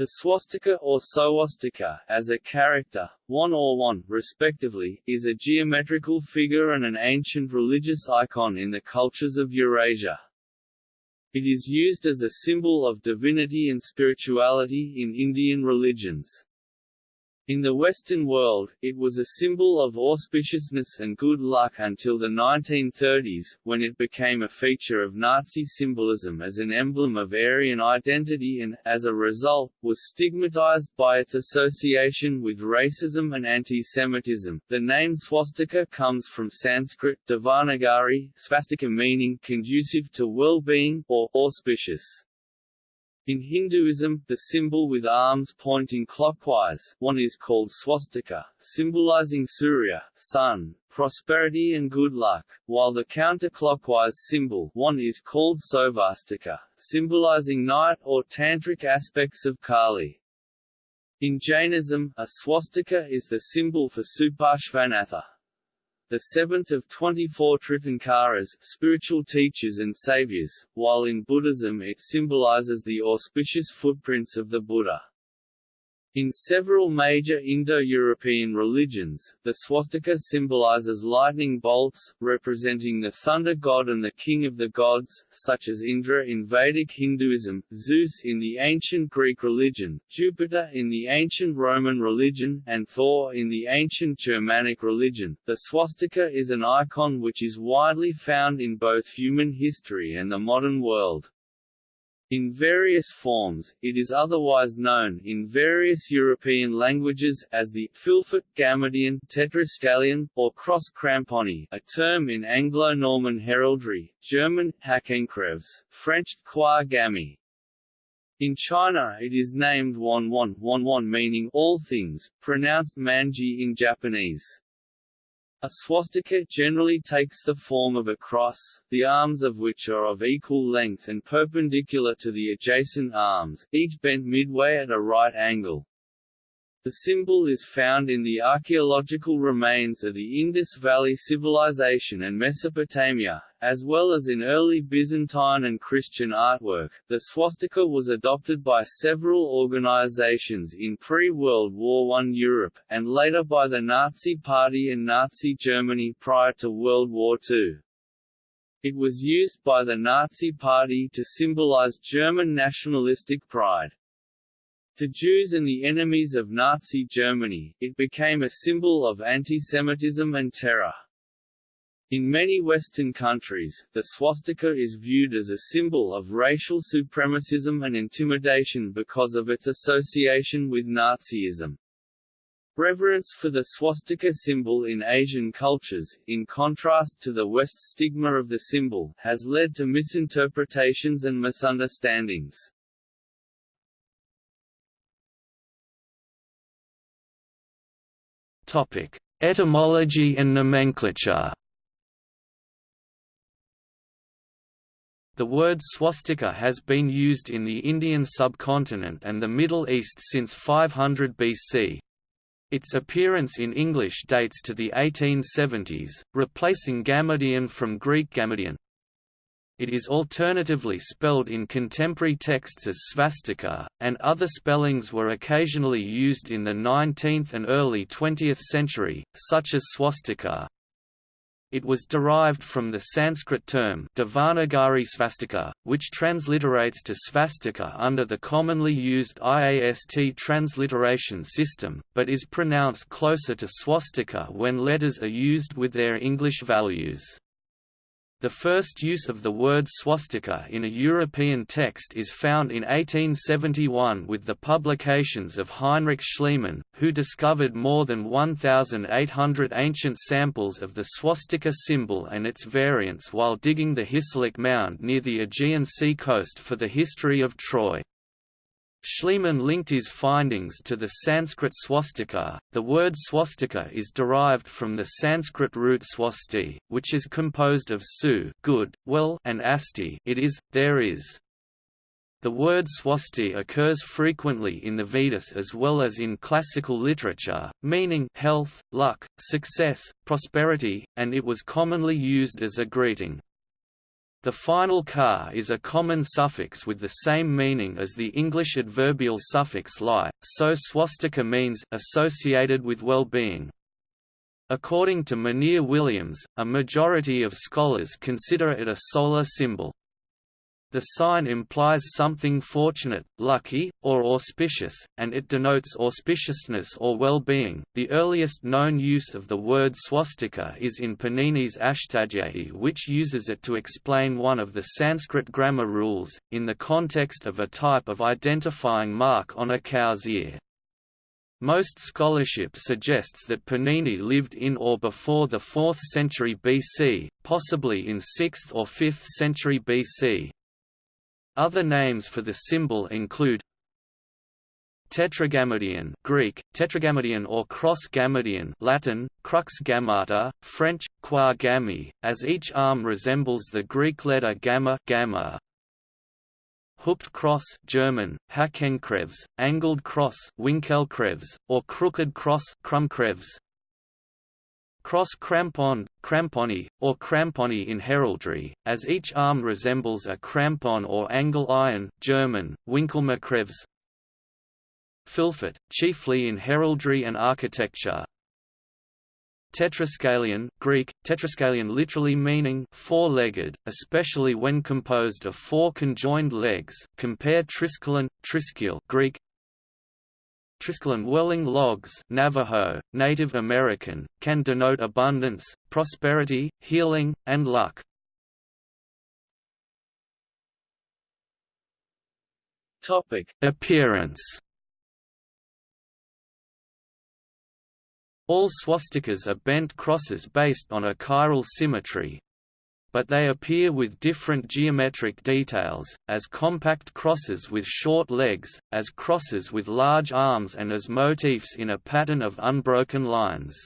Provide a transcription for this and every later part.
The swastika or swastika, as a character, one or one, respectively, is a geometrical figure and an ancient religious icon in the cultures of Eurasia. It is used as a symbol of divinity and spirituality in Indian religions. In the Western world, it was a symbol of auspiciousness and good luck until the 1930s, when it became a feature of Nazi symbolism as an emblem of Aryan identity and, as a result, was stigmatized by its association with racism and anti-Semitism. The name swastika comes from Sanskrit Devanagari, swastika meaning conducive to well-being, or auspicious. In Hinduism, the symbol with arms pointing clockwise, one is called swastika, symbolizing Surya, sun, prosperity and good luck, while the counterclockwise symbol one is called svastika, symbolizing night or tantric aspects of Kali. In Jainism, a swastika is the symbol for Suparshvanatha, the seventh of 24 Tirthankaras spiritual teachers and saviors, while in Buddhism it symbolizes the auspicious footprints of the Buddha. In several major Indo-European religions, the swastika symbolizes lightning bolts, representing the thunder god and the king of the gods, such as Indra in Vedic Hinduism, Zeus in the ancient Greek religion, Jupiter in the ancient Roman religion, and Thor in the ancient Germanic religion. The swastika is an icon which is widely found in both human history and the modern world. In various forms, it is otherwise known in various European languages as the fylfot, gammadion, tetraskelion, or cross cramponi, a term in Anglo-Norman heraldry, German Hakenkreuz, French croix gamme. In China it is named Wanwan, Wanwan meaning all things, pronounced manji in Japanese. A swastika generally takes the form of a cross, the arms of which are of equal length and perpendicular to the adjacent arms, each bent midway at a right angle. The symbol is found in the archaeological remains of the Indus Valley Civilization and Mesopotamia, as well as in early Byzantine and Christian artwork. The swastika was adopted by several organizations in pre-World War I Europe, and later by the Nazi Party and Nazi Germany prior to World War II. It was used by the Nazi Party to symbolize German nationalistic pride. To Jews and the enemies of Nazi Germany, it became a symbol of antisemitism and terror. In many Western countries, the swastika is viewed as a symbol of racial supremacism and intimidation because of its association with Nazism. Reverence for the swastika symbol in Asian cultures, in contrast to the West stigma of the symbol, has led to misinterpretations and misunderstandings. Etymology and nomenclature. The word swastika has been used in the Indian subcontinent and the Middle East since 500 BC. Its appearance in English dates to the 1870s, replacing gammadion from Greek gammadion. It is alternatively spelled in contemporary texts as svastika, and other spellings were occasionally used in the 19th and early 20th century, such as swastika. It was derived from the Sanskrit term Devanagari svastika, which transliterates to svastika under the commonly used IAST transliteration system, but is pronounced closer to swastika when letters are used with their English values. The first use of the word swastika in a European text is found in 1871 with the publications of Heinrich Schliemann, who discovered more than 1,800 ancient samples of the swastika symbol and its variants while digging the Hissarlik Mound near the Aegean Sea coast for the history of Troy. Schliemann linked his findings to the Sanskrit swastika. The word swastika is derived from the Sanskrit root swasti, which is composed of su good, well, and asti it is, there is. The word swasti occurs frequently in the Vedas as well as in classical literature, meaning health, luck, success, prosperity, and it was commonly used as a greeting. The final car is a common suffix with the same meaning as the English adverbial suffix li, so swastika means associated with well-being. According to Monier Williams, a majority of scholars consider it a solar symbol. The sign implies something fortunate, lucky, or auspicious, and it denotes auspiciousness or well-being. The earliest known use of the word swastika is in Panini's Ashtadhyayi, which uses it to explain one of the Sanskrit grammar rules, in the context of a type of identifying mark on a cow's ear. Most scholarship suggests that Panini lived in or before the 4th century BC, possibly in 6th or 5th century BC. Other names for the symbol include Tetragammadion Greek, tetragrammaton or cross-gammadion Latin, crux gammata, French, qua gammi, as each arm resembles the Greek letter gamma, gamma. Hooked cross German, Hakenkreuz, angled cross Winkelkreuz, or crooked cross Krummkreuz. Cross crampon, cramponi, or cramponi in heraldry, as each arm resembles a crampon or angle iron German, Winkelmarkreuz. Fylfot, chiefly in heraldry and architecture. Tetraskelion Greek, tetraskelion literally meaning four-legged, especially when composed of four conjoined legs compare triskelion, triskele Greek, Triskelion whirling logs Navajo, Native American, can denote abundance, prosperity, healing, and luck. Topic: Appearance. All swastikas are bent crosses based on a chiral symmetry, but they appear with different geometric details, as compact crosses with short legs, as crosses with large arms and as motifs in a pattern of unbroken lines.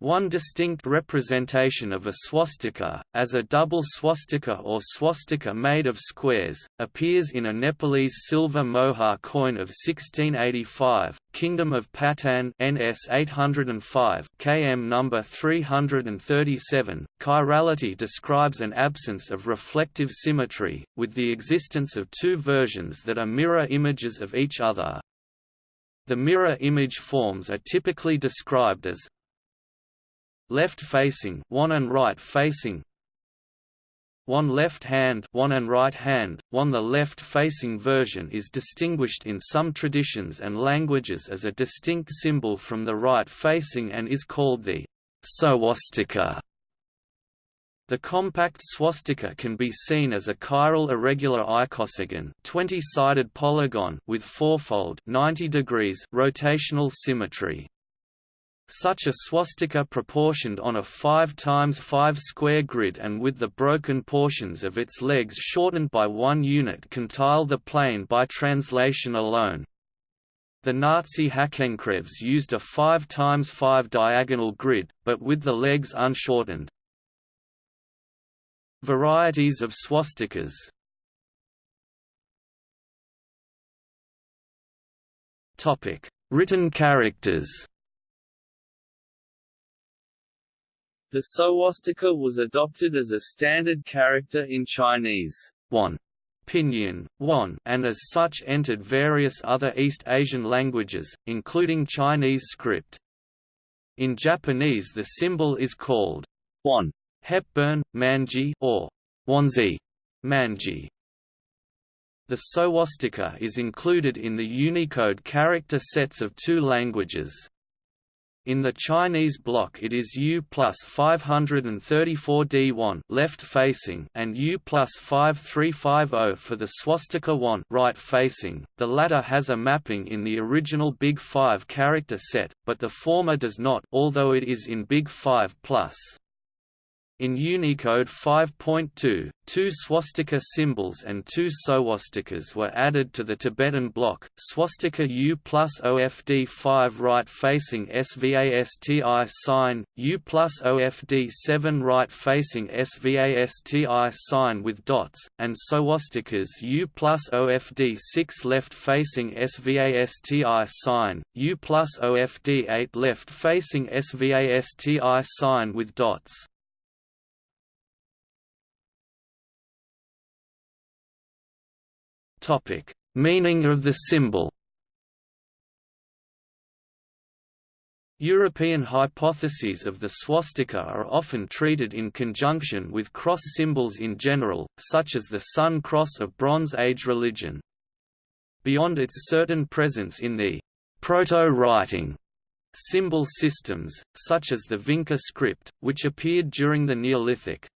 One distinct representation of a swastika, as a double swastika or swastika made of squares, appears in a Nepalese silver mohar coin of 1685, Kingdom of Patan NS 805, km number 337. Chirality describes an absence of reflective symmetry, with the existence of two versions that are mirror images of each other. The mirror image forms are typically described as left facing one and right facing one left hand one and right hand, one the left-facing version is distinguished in some traditions and languages as a distinct symbol from the right-facing and is called the swastika. The compact swastika can be seen as a chiral irregular icosagon 20-sided polygon with fourfold 90 degrees rotational symmetry. Such a swastika proportioned on a 5 times 5 square grid and with the broken portions of its legs shortened by one unit can tile the plane by translation alone. The Nazi Hakenkreuz used a 5 times 5 diagonal grid, but with the legs unshortened. Varieties of swastikas Written characters The swastika was adopted as a standard character in Chinese one, pinyin, and as such entered various other East Asian languages, including Chinese script. In Japanese the symbol is called one Hepburn, Manji or Wanzi, Manji. The swastika is included in the Unicode character sets of two languages. In the Chinese block it is U plus 534D1 left facing and U plus 5350 for the swastika 1 right facing. The latter has a mapping in the original Big 5 character set, but the former does not, although it is in Big 5 plus. In Unicode 5.2, two swastika symbols and two swastikas were added to the Tibetan block, swastika U plus OFD 5 right-facing SVASTI sign, U plus OFD 7 right-facing SVASTI sign with dots, and swastikas U plus OFD 6 left-facing SVASTI sign, U plus OFD 8 left-facing SVASTI sign with dots. Topic: Meaning of the symbol. European hypotheses of the swastika are often treated in conjunction with cross symbols in general, such as the Sun Cross of Bronze Age religion. Beyond its certain presence in the proto-writing symbol systems, such as the Vinca script, which appeared during the Neolithic.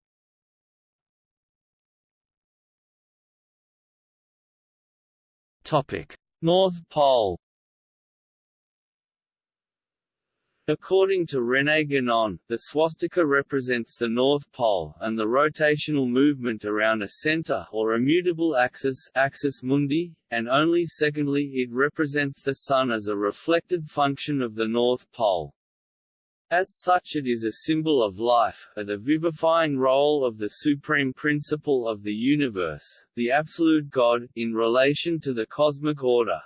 North Pole According to René Guénon, the swastika represents the North Pole and the rotational movement around a center or immutable axis axis mundi, and only secondly it represents the Sun as a reflected function of the North Pole. As such it is a symbol of life, of the vivifying role of the supreme principle of the universe, the absolute God, in relation to the cosmic order.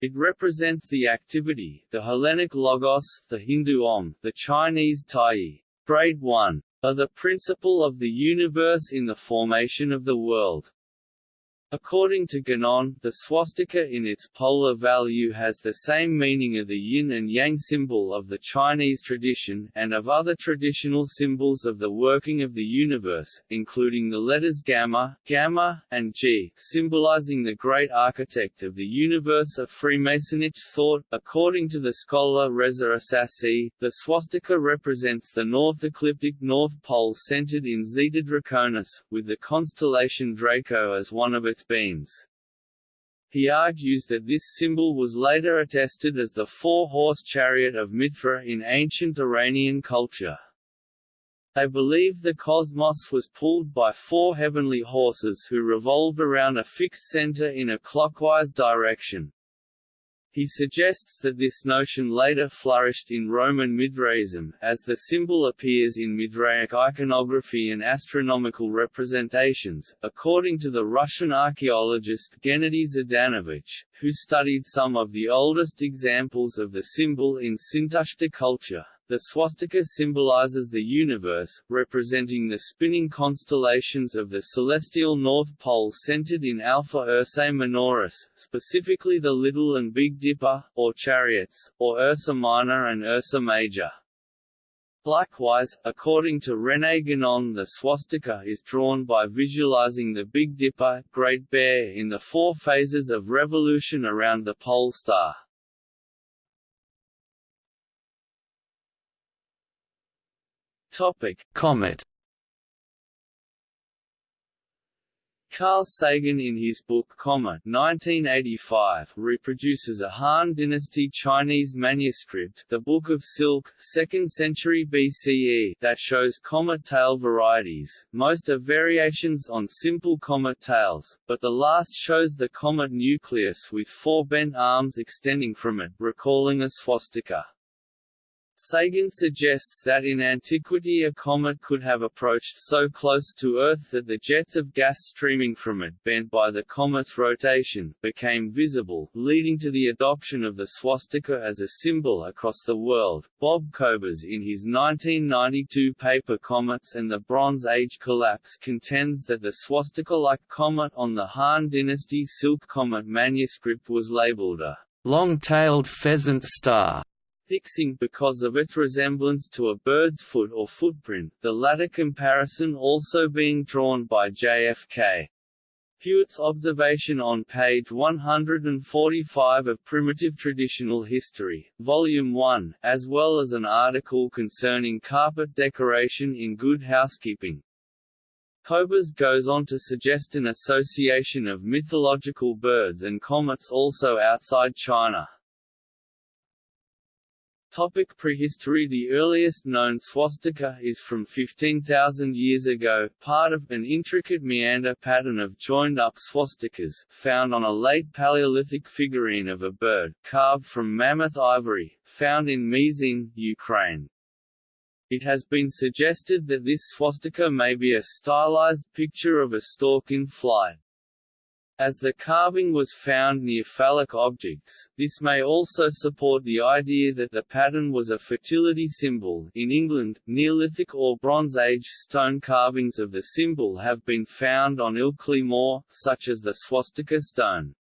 It represents the activity, the Hellenic logos, the Hindu om, the Chinese tai, grade 1, of the principle of the universe in the formation of the world. According to Guénon, the swastika in its polar value has the same meaning of the yin and yang symbol of the Chinese tradition, and of other traditional symbols of the working of the universe, including the letters gamma, gamma, and g, symbolizing the great architect of the universe of Freemasonic thought. According to the scholar Reza Assasi, the swastika represents the north ecliptic North Pole centered in Zeta Draconis, with the constellation Draco as one of its its beams. He argues that this symbol was later attested as the four-horse chariot of Mithra in ancient Iranian culture. They believed the cosmos was pulled by four heavenly horses who revolved around a fixed center in a clockwise direction. He suggests that this notion later flourished in Roman Mithraism, as the symbol appears in Mithraic iconography and astronomical representations, according to the Russian archaeologist Gennady Zdanovich, who studied some of the oldest examples of the symbol in Sintashta culture. The swastika symbolizes the universe, representing the spinning constellations of the celestial North Pole centered in Alpha Ursae Minoris, specifically the Little and Big Dipper, or chariots, or Ursa Minor and Ursa Major. Likewise, according to René Guénon the swastika is drawn by visualizing the Big Dipper Great Bear in the four phases of revolution around the pole star. Topic: Comet. Carl Sagan in his book Comet 1985 reproduces a Han Dynasty Chinese manuscript the Book of Silk, 2nd century BCE that shows comet tail varieties, most are variations on simple comet tails, but the last shows the comet nucleus with four bent arms extending from it recalling a swastika. Sagan suggests that in antiquity a comet could have approached so close to Earth that the jets of gas streaming from it, bent by the comet's rotation, became visible, leading to the adoption of the swastika as a symbol across the world. Bob Kobres in his 1992 paper Comets and the Bronze Age Collapse contends that the swastika-like comet on the Han Dynasty Silk Comet manuscript was labeled a long-tailed pheasant star fixing because of its resemblance to a bird's foot or footprint, the latter comparison also being drawn by JFK. Hewitt's observation on page 145 of Primitive Traditional History, Volume 1, as well as an article concerning carpet decoration in Good Housekeeping. Kobres goes on to suggest an association of mythological birds and comets also outside China. Topic prehistory The earliest known swastika is from 15,000 years ago, part of an intricate meander pattern of joined-up swastikas, found on a late Paleolithic figurine of a bird, carved from mammoth ivory, found in Mizin, Ukraine. It has been suggested that this swastika may be a stylized picture of a stork in flight. As the carving was found near phallic objects, this may also support the idea that the pattern was a fertility symbol. In England, Neolithic or Bronze Age stone carvings of the symbol have been found on Ilkley Moor, such as the swastika stone.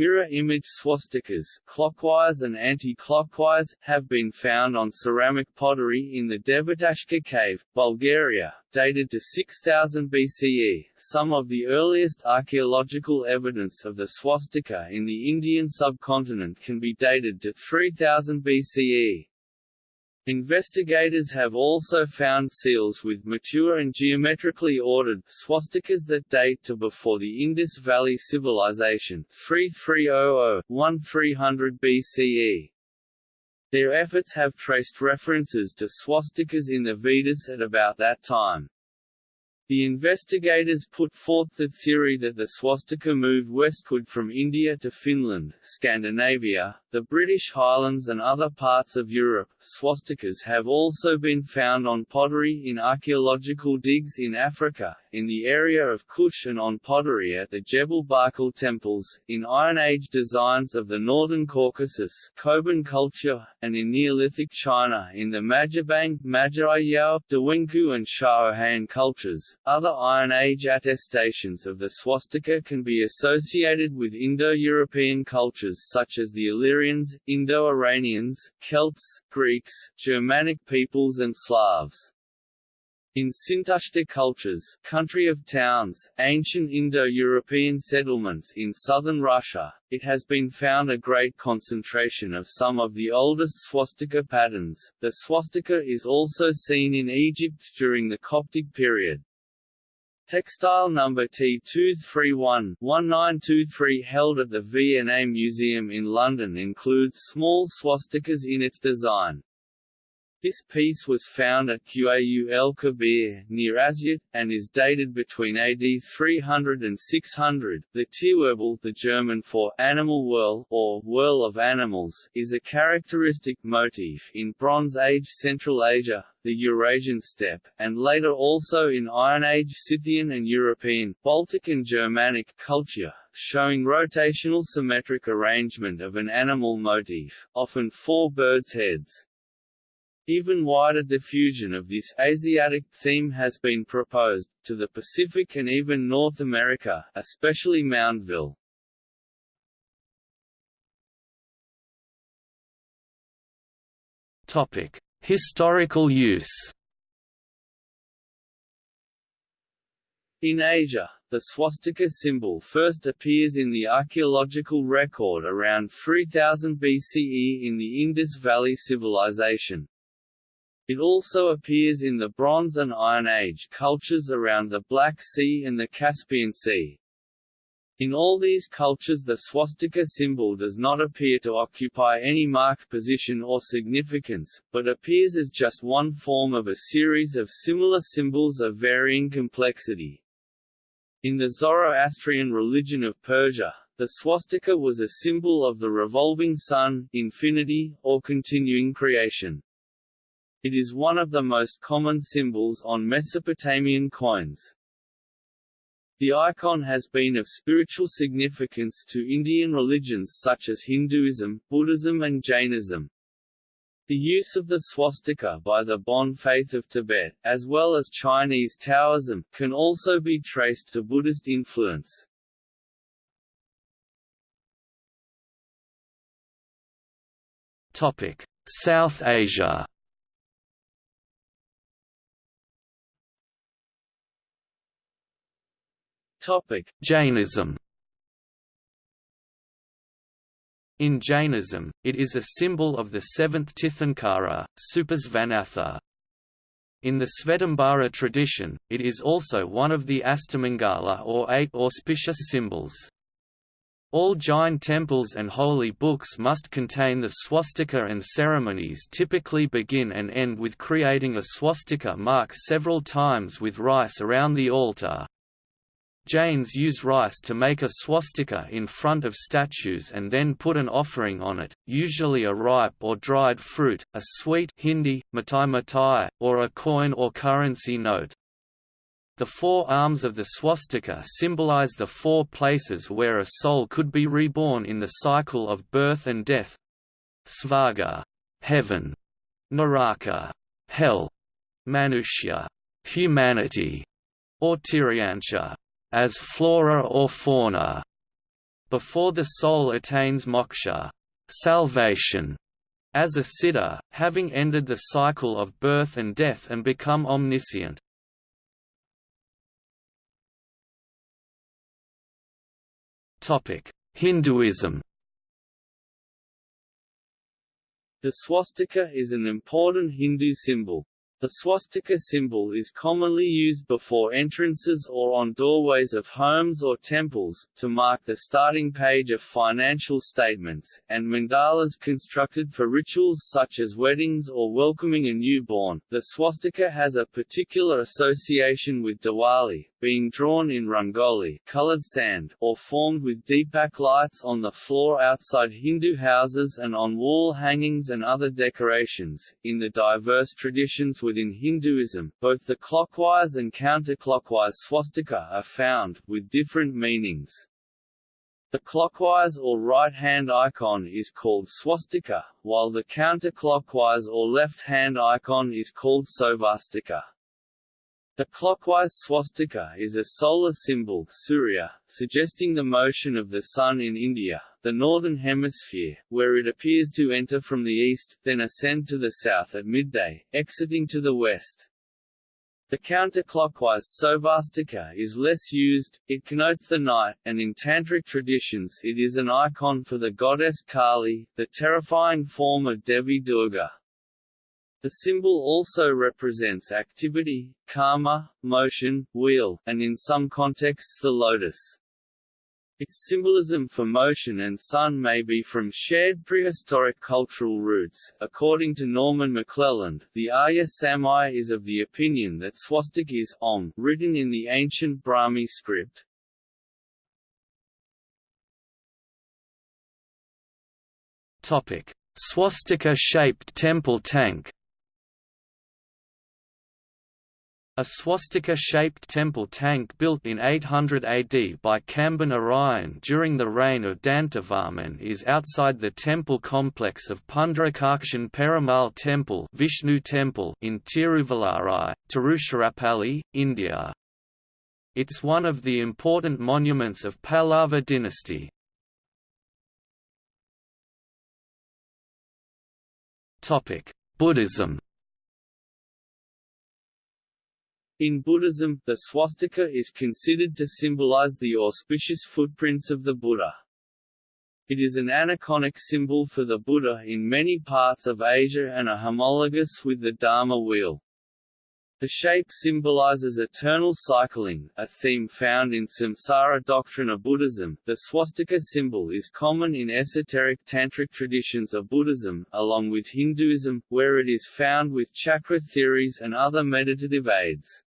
Mirror-image swastikas clockwise and anti-clockwise, have been found on ceramic pottery in the Devetashka cave, Bulgaria, dated to 6000 BCE. Some of the earliest archaeological evidence of the swastika in the Indian subcontinent can be dated to 3000 BCE. Investigators have also found seals with mature and geometrically ordered swastikas that date to before the Indus Valley Civilization 3300–1300 BCE. Their efforts have traced references to swastikas in the Vedas at about that time. The investigators put forth the theory that the swastika moved westward from India to Finland, Scandinavia, the British Highlands and other parts of Europe. Swastikas have also been found on pottery in archaeological digs in Africa, in the area of Kush and on pottery at the Jebel Barkal temples, in Iron Age designs of the northern Caucasus Koban culture, and in Neolithic China in the Majiabang, Majiayao, Dawenkou and Shaohan cultures. Other Iron Age attestations of the swastika can be associated with Indo-European cultures such as the Illyrians, Indo-Iranians, Celts, Greeks, Germanic peoples and Slavs. In Sintashta cultures country of towns, ancient Indo-European settlements in southern Russia, it has been found a great concentration of some of the oldest swastika patterns. The swastika is also seen in Egypt during the Coptic period. Textile number T231-1923 held at the V&A Museum in London includes small swastikas in its design. This piece was found at Qayu el Kabir, near Asyut, and is dated between AD 300 and 600. The Tierwirbel, the German for animal whirl or whirl of animals, is a characteristic motif in Bronze Age Central Asia, the Eurasian steppe, and later also in Iron Age Scythian and European, Baltic and Germanic culture, showing rotational symmetric arrangement of an animal motif, often four birds' heads. Even wider diffusion of this Asiatic theme has been proposed, to the Pacific and even North America, especially Moundville. Topic: Historical use. In Asia, the swastika symbol first appears in the archaeological record around 3000 BCE in the Indus Valley Civilization. It also appears in the Bronze and Iron Age cultures around the Black Sea and the Caspian Sea. In all these cultures the swastika symbol does not appear to occupy any marked position or significance, but appears as just one form of a series of similar symbols of varying complexity. In the Zoroastrian religion of Persia, the swastika was a symbol of the revolving sun, infinity, or continuing creation. It is one of the most common symbols on Mesopotamian coins. The icon has been of spiritual significance to Indian religions such as Hinduism, Buddhism and Jainism. The use of the swastika by the Bon faith of Tibet, as well as Chinese Taoism, can also be traced to Buddhist influence. South Asia Topic: Jainism. In Jainism, it is a symbol of the seventh Tirthankara, Suparshvanatha. In the Svetambara tradition, it is also one of the Astamangala or eight auspicious symbols. All Jain temples and holy books must contain the swastika and ceremonies typically begin and end with creating a swastika mark several times with rice around the altar, Jains use rice to make a swastika in front of statues and then put an offering on it, usually a ripe or dried fruit, a sweet Hindi, mitai mitai, or a coin or currency note. The four arms of the swastika symbolize the four places where a soul could be reborn in the cycle of birth and death. Svarga, heaven, Naraka, hell, Manushya, humanity, or Tiryancha, as flora or fauna. Before the soul attains moksha, salvation, as a siddha, having ended the cycle of birth and death and become omniscient. Hinduism The swastika is an important Hindu symbol. The swastika symbol is commonly used before entrances or on doorways of homes or temples, to mark the starting page of financial statements, and mandalas constructed for rituals such as weddings or welcoming a newborn. The swastika has a particular association with Diwali, being drawn in rangoli colored sand or formed with deepak lights on the floor outside Hindu houses and on wall hangings and other decorations. In the diverse traditions within Hinduism, both the clockwise and counterclockwise swastika are found, with different meanings. The clockwise or right-hand icon is called swastika, while the counterclockwise or left-hand icon is called svastika. The clockwise swastika is a solar symbol Surya, suggesting the motion of the Sun in India, the northern hemisphere, where it appears to enter from the east, then ascend to the south at midday, exiting to the west. The counterclockwise svastika is less used, it connotes the night, and in tantric traditions it is an icon for the goddess Kali, the terrifying form of Devi Durga. The symbol also represents activity, karma, motion, wheel, and in some contexts the lotus. Its symbolism for motion and sun may be from shared prehistoric cultural roots. According to Norman McClelland, the Arya Samaj is of the opinion that swastik is om, written in the ancient Brahmi script. Topic: Swastika-shaped temple tank. A swastika-shaped temple tank built in 800 AD by Kamba Narayan during the reign of Dantavarman is outside the temple complex of Pundarakakshan Perumal Temple, Vishnu Temple in Tiruvallarai, Tiruchirappalli, India. It's one of the important monuments of Pallava dynasty. Buddhism In Buddhism, the swastika is considered to symbolize the auspicious footprints of the Buddha. It is an aniconic symbol for the Buddha in many parts of Asia and a homologous with the Dharma wheel. The shape symbolizes eternal cycling, a theme found in samsara doctrine of Buddhism. The swastika symbol is common in esoteric tantric traditions of Buddhism, along with Hinduism, where it is found with chakra theories and other meditative aids.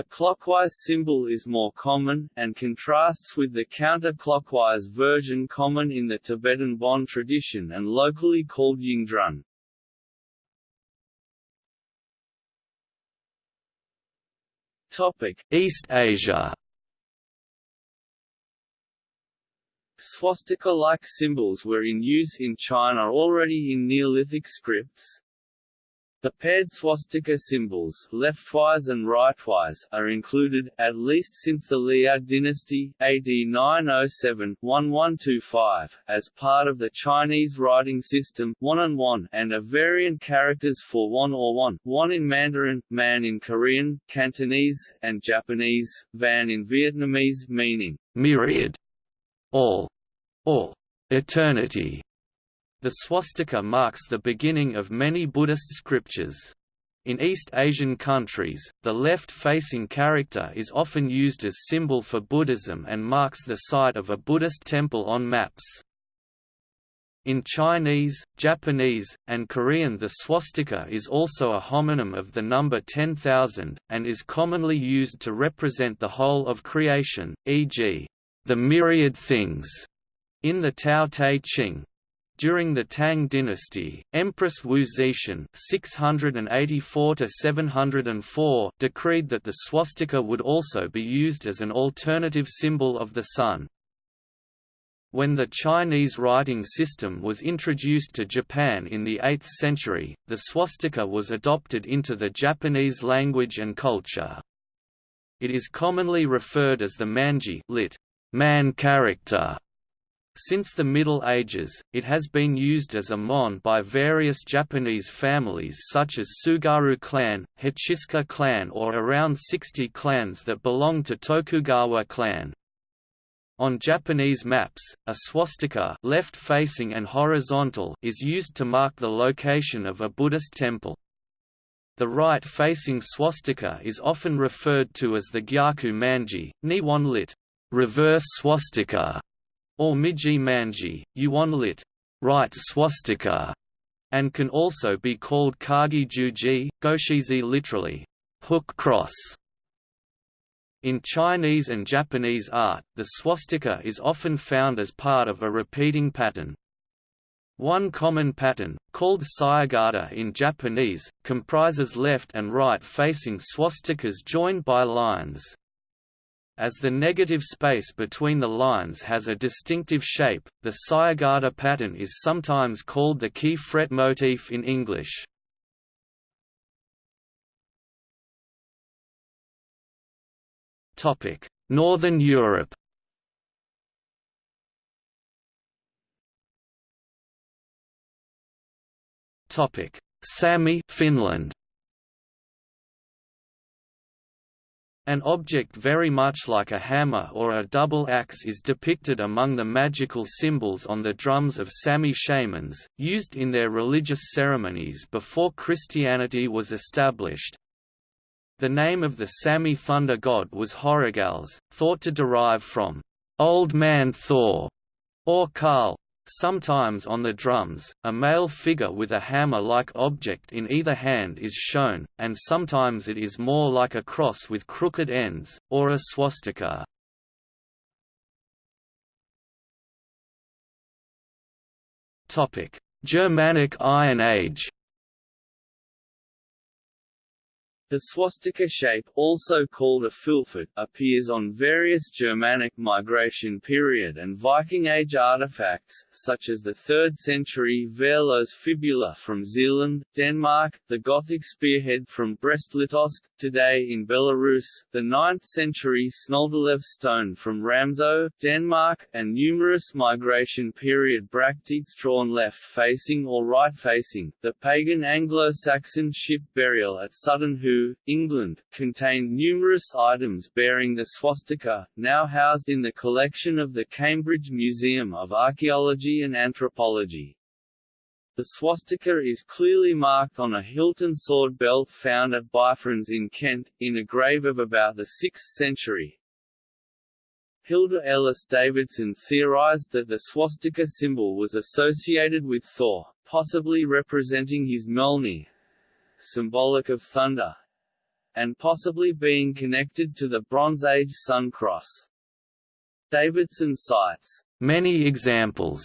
The clockwise symbol is more common, and contrasts with the counterclockwise version common in the Tibetan Bon tradition and locally called Yungdrung. East Asia Swastika-like symbols were in use in China already in Neolithic scripts. The paired swastika symbols leftwise and rightwise are included, at least since the Liao dynasty AD 907-1125, as part of the Chinese writing system one and are variant characters for one or one, one in Mandarin, man in Korean, Cantonese, and Japanese, van in Vietnamese meaning myriad, all, or eternity. The swastika marks the beginning of many Buddhist scriptures. In East Asian countries, the left-facing character is often used as symbol for Buddhism and marks the site of a Buddhist temple on maps. In Chinese, Japanese, and Korean the swastika is also a homonym of the number 10,000, and is commonly used to represent the whole of creation, e.g., the myriad things, in the Tao Te Ching. During the Tang dynasty, Empress Wu Zetian (684–704) decreed that the swastika would also be used as an alternative symbol of the sun. When the Chinese writing system was introduced to Japan in the 8th century, the swastika was adopted into the Japanese language and culture. It is commonly referred as the manji lit. man character. Since the Middle Ages, it has been used as a mon by various Japanese families such as Tsugaru clan, Hachisuka clan or around 60 clans that belong to Tokugawa clan. On Japanese maps, a swastika left-facing and horizontal is used to mark the location of a Buddhist temple. The right-facing swastika is often referred to as the Gyaku Manji, Nihon lit. reverse swastika, or Migi Manji, Yuan lit. right swastika, and can also be called Kagi Juji, Goshizi literally, hook cross. In Chinese and Japanese art, the swastika is often found as part of a repeating pattern. One common pattern, called sayagata in Japanese, comprises left and right-facing swastikas joined by lines. As the negative space between the lines has a distinctive shape, the sayagata pattern is sometimes called the key fret motif in English. Northern Europe Sami Finland. An object very much like a hammer or a double axe is depicted among the magical symbols on the drums of Sami shamans, used in their religious ceremonies before Christianity was established. The name of the Sami thunder god was Horagalles, thought to derive from Old Man Thor or Karl, Sometimes on the drums, a male figure with a hammer-like object in either hand is shown, and sometimes it is more like a cross with crooked ends, or a swastika. Germanic Iron Age The swastika shape, also called a fylfot, appears on various Germanic migration period and Viking Age artifacts, such as the 3rd century Verlos fibula from Zealand, Denmark, the Gothic spearhead from Brest-Litovsk, today in Belarus, the 9th century Snoldelev stone from Ramsø, Denmark, and numerous migration period bracteates drawn left-facing or right-facing. The pagan Anglo-Saxon ship burial at Sutton Hoo England, contained numerous items bearing the swastika, now housed in the collection of the Cambridge Museum of Archaeology and Anthropology. The swastika is clearly marked on a Hilton sword belt found at Bifrons in Kent, in a grave of about the 6th century. Hilda Ellis Davidson theorized that the swastika symbol was associated with Thor, possibly representing his Mjolnir, symbolic of thunder, and possibly being connected to the Bronze Age Sun Cross. Davidson cites many examples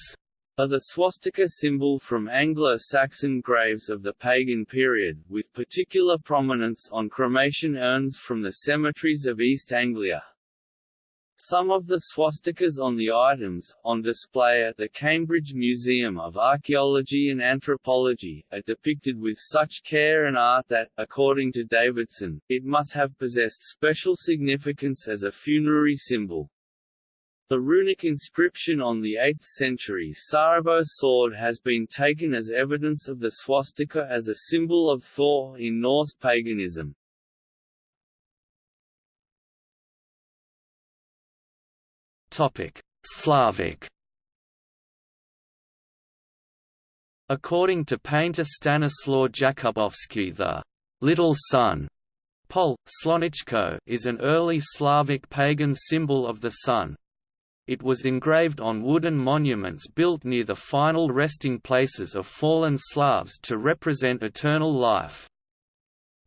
of the swastika symbol from Anglo-Saxon graves of the pagan period, with particular prominence on cremation urns from the cemeteries of East Anglia. Some of the swastikas on the items, on display at the Cambridge Museum of Archaeology and Anthropology, are depicted with such care and art that, according to Davidson, it must have possessed special significance as a funerary symbol. The runic inscription on the 8th century Saraabo sword has been taken as evidence of the swastika as a symbol of Thor in Norse paganism. Slavic According to painter Stanislaw Jakubowski the «little sun» Pol, Slonichko is an early Slavic pagan symbol of the sun. It was engraved on wooden monuments built near the final resting places of fallen Slavs to represent eternal life.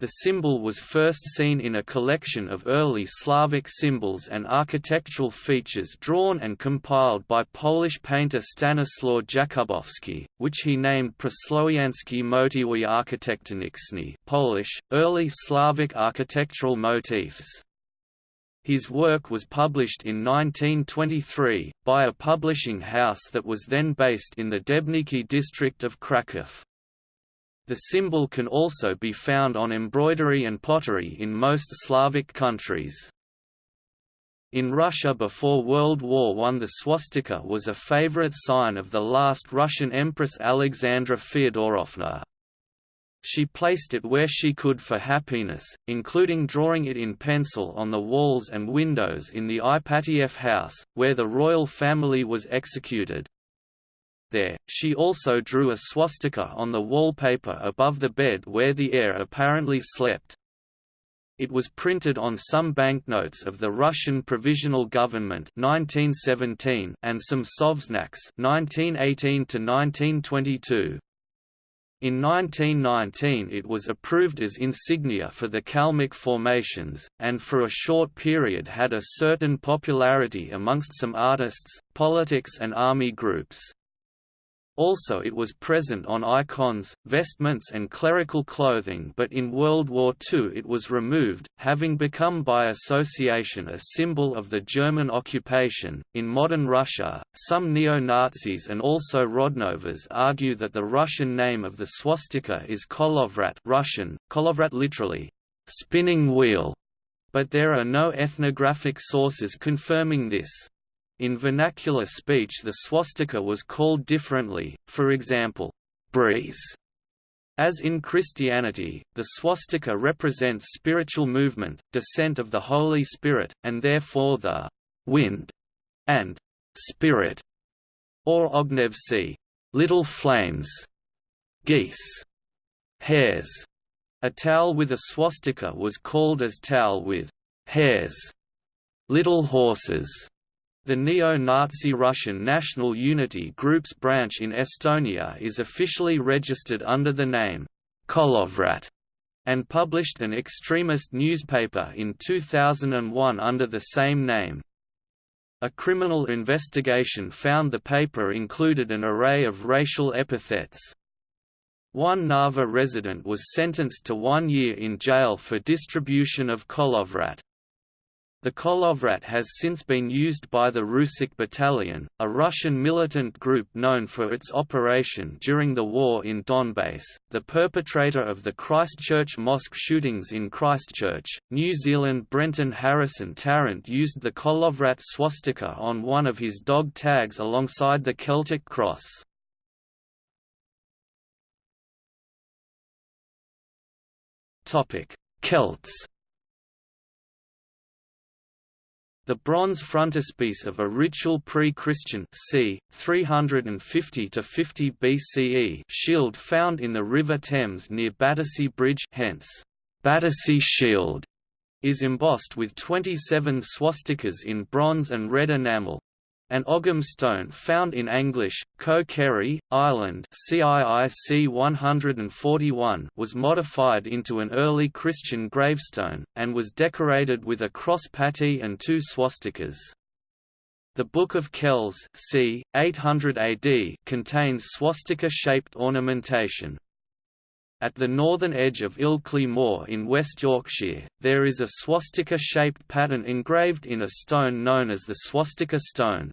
The symbol was first seen in a collection of early Slavic symbols and architectural features drawn and compiled by Polish painter Stanislaw Jakubowski, which he named Przysłowiańskie motywy architektoniczne Polish, early Slavic architectural motifs. His work was published in 1923, by a publishing house that was then based in the Debniki district of Kraków. The symbol can also be found on embroidery and pottery in most Slavic countries. In Russia before World War I the swastika was a favorite sign of the last Russian Empress Alexandra Feodorovna. She placed it where she could for happiness, including drawing it in pencil on the walls and windows in the Ipatiev house, where the royal family was executed. There, she also drew a swastika on the wallpaper above the bed where the heir apparently slept. It was printed on some banknotes of the Russian Provisional Government 1917 and some sovznaks 1918 to 1922. In 1919 it was approved as insignia for the Kalmyk formations, and for a short period had a certain popularity amongst some artists, politics and army groups. Also it was present on icons, vestments and clerical clothing but in World War II it was removed, having become by association a symbol of the German occupation. In modern Russia, some neo-Nazis and also Rodnovers argue that the Russian name of the swastika is kolovrat Russian, kolovrat literally, spinning wheel, but there are no ethnographic sources confirming this. In vernacular speech the swastika was called differently, for example, breeze. As in Christianity, the swastika represents spiritual movement, descent of the Holy Spirit, and therefore the wind and spirit, or ognevsi, little flames, geese, hares. A towel with a swastika was called as towel with hares, little horses. The neo-Nazi Russian National Unity Group's branch in Estonia is officially registered under the name Kolovrat and published an extremist newspaper in 2001 under the same name. A criminal investigation found the paper included an array of racial epithets. One Narva resident was sentenced to one year in jail for distribution of Kolovrat. The Kolovrat has since been used by the Rusich Battalion, a Russian militant group known for its operation during the war in Donbass. The perpetrator of the Christchurch mosque shootings in Christchurch, New Zealand Brenton Harrison Tarrant used the Kolovrat swastika on one of his dog tags alongside the Celtic cross. Celts The bronze frontispiece of a ritual pre-Christian c. 350 to 50 BCE shield found in the River Thames near Battersea Bridge hence, Battersea Shield, is embossed with 27 swastikas in bronze and red enamel, an Ogham stone found in Aglish, Co Kerry, Ireland CIIC 141 was modified into an early Christian gravestone, and was decorated with a cross patty and two swastikas. The Book of Kells c. 800 AD contains swastika-shaped ornamentation. At the northern edge of Ilkley Moor in West Yorkshire, there is a swastika-shaped pattern engraved in a stone known as the swastika stone.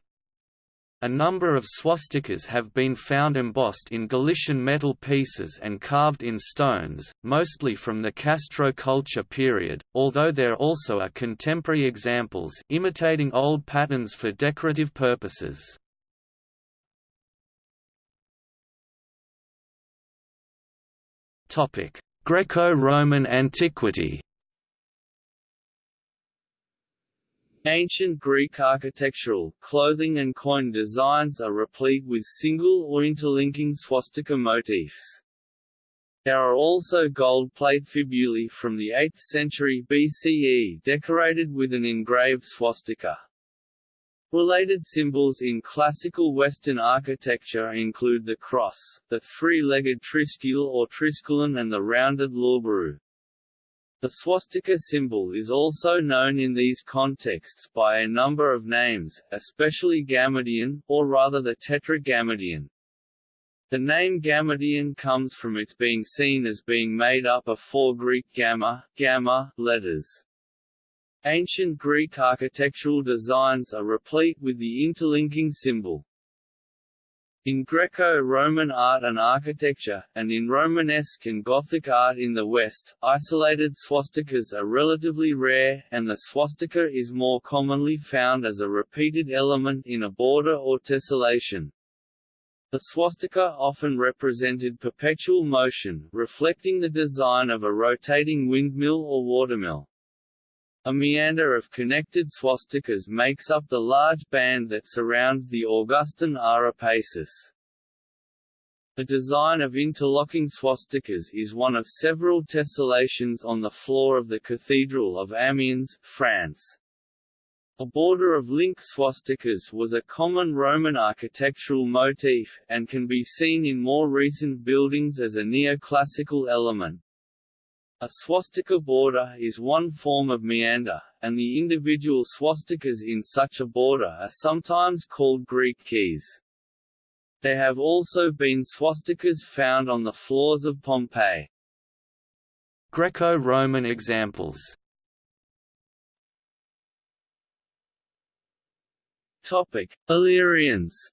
A number of swastikas have been found embossed in Galician metal pieces and carved in stones, mostly from the Castro culture period, although there also are contemporary examples imitating old patterns for decorative purposes. Greco-Roman antiquity Ancient Greek architectural, clothing and coin designs are replete with single or interlinking swastika motifs. There are also gold plate fibulae from the 8th century BCE decorated with an engraved swastika. Related symbols in classical Western architecture include the cross, the three-legged triskele or triskelion and the rounded lauburu. The swastika symbol is also known in these contexts by a number of names, especially Gammadion, or rather the Tetragammadion. The name Gammadion comes from its being seen as being made up of four Greek gamma, gamma letters. Ancient Greek architectural designs are replete with the interlinking symbol. In Greco-Roman art and architecture, and in Romanesque and Gothic art in the West, isolated swastikas are relatively rare, and the swastika is more commonly found as a repeated element in a border or tessellation. The swastika often represented perpetual motion, reflecting the design of a rotating windmill or watermill. A meander of connected swastikas makes up the large band that surrounds the Augustan Ara Pacis. The design of interlocking swastikas is one of several tessellations on the floor of the Cathedral of Amiens, France. A border of link swastikas was a common Roman architectural motif, and can be seen in more recent buildings as a neoclassical element. A swastika border is one form of meander, and the individual swastikas in such a border are sometimes called Greek keys. There have also been swastikas found on the floors of Pompeii. Greco-Roman examples Topic: Illyrians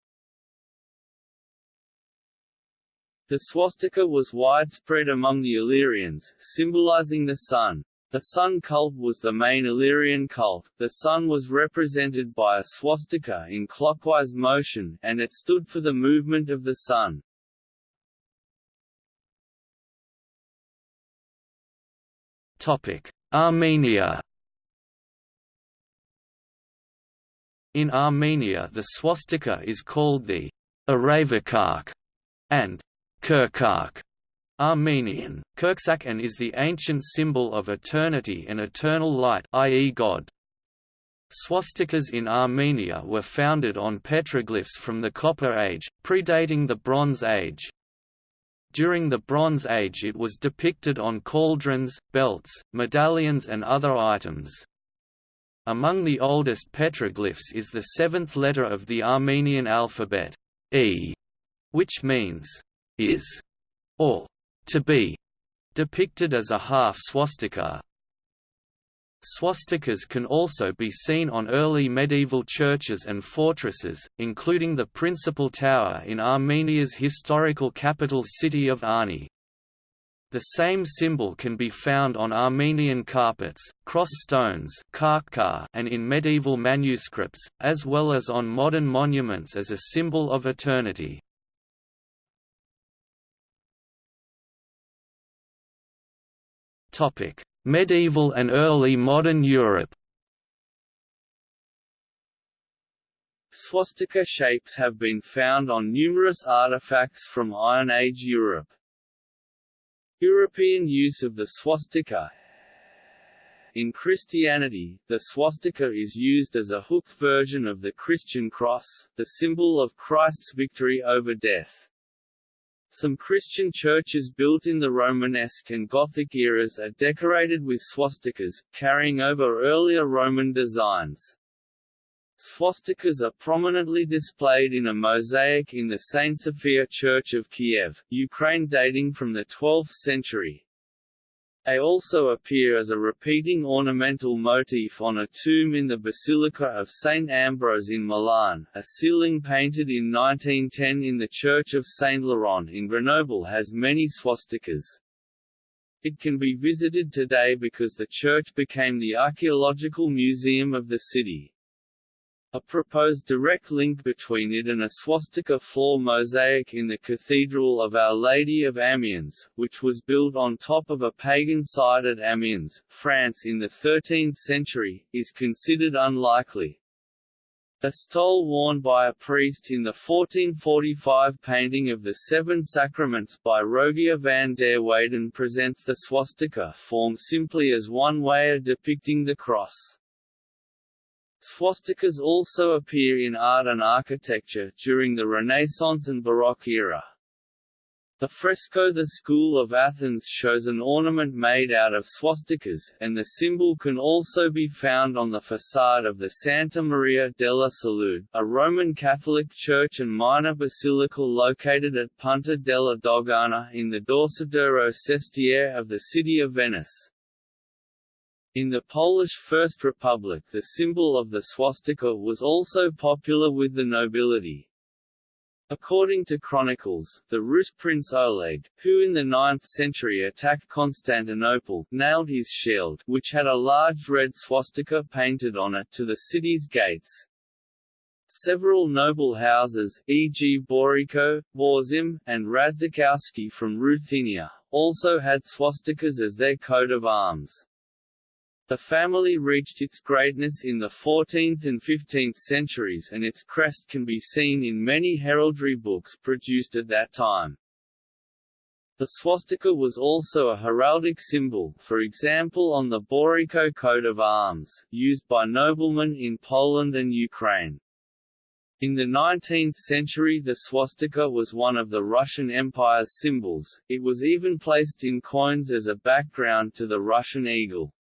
The swastika was widespread among the Illyrians, symbolizing the sun. The sun cult was the main Illyrian cult. The sun was represented by a swastika in clockwise motion, and it stood for the movement of the sun. Topic: Armenia. In Armenia the swastika is called the Aravikark and Kirkuk Armenian, Kirksak and is the ancient symbol of eternity and eternal light i.e. God. Swastikas in Armenia were founded on petroglyphs from the Copper Age, predating the Bronze Age. During the Bronze Age it was depicted on cauldrons, belts, medallions and other items. Among the oldest petroglyphs is the seventh letter of the Armenian alphabet, E, which means is, or to be, depicted as a half swastika. Swastikas can also be seen on early medieval churches and fortresses, including the principal tower in Armenia's historical capital city of Ani. The same symbol can be found on Armenian carpets, cross stones and in medieval manuscripts, as well as on modern monuments as a symbol of eternity. Medieval and early modern Europe. Swastika shapes have been found on numerous artifacts from Iron Age Europe. European use of the swastika In Christianity, the swastika is used as a hooked version of the Christian cross, the symbol of Christ's victory over death. Some Christian churches built in the Romanesque and Gothic eras are decorated with swastikas, carrying over earlier Roman designs. Swastikas are prominently displayed in a mosaic in the St. Sophia Church of Kiev, Ukraine dating from the 12th century. They also appear as a repeating ornamental motif on a tomb in the Basilica of St. Ambrose in Milan. A ceiling painted in 1910 in the Church of St. Laurent in Grenoble has many swastikas. It can be visited today because the church became the archaeological museum of the city. A proposed direct link between it and a swastika floor mosaic in the Cathedral of Our Lady of Amiens, which was built on top of a pagan site at Amiens, France in the 13th century, is considered unlikely. A stole worn by a priest in the 1445 painting of the Seven Sacraments by Rogier van der Weyden presents the swastika form simply as one way of depicting the cross. Swastikas also appear in art and architecture during the Renaissance and Baroque era. The fresco The School of Athens shows an ornament made out of swastikas, and the symbol can also be found on the facade of the Santa Maria della Salute, a Roman Catholic church and minor basilical located at Punta della Dogana in the Dorsoduro Sestiere of the city of Venice. In the Polish First Republic the symbol of the swastika was also popular with the nobility. According to chronicles, the Rus prince Oleg, who in the 9th century attacked Constantinople, nailed his shield, which had a large red swastika painted on it to the city's gates. Several noble houses, e.g. Boreyko, Borzym, and Radzikowski from Ruthenia, also had swastikas as their coat of arms. The family reached its greatness in the 14th and 15th centuries and its crest can be seen in many heraldry books produced at that time. The swastika was also a heraldic symbol, for example on the Boreyko coat of arms, used by noblemen in Poland and Ukraine. In the 19th century the swastika was one of the Russian Empire's symbols, it was even placed in coins as a background to the Russian eagle.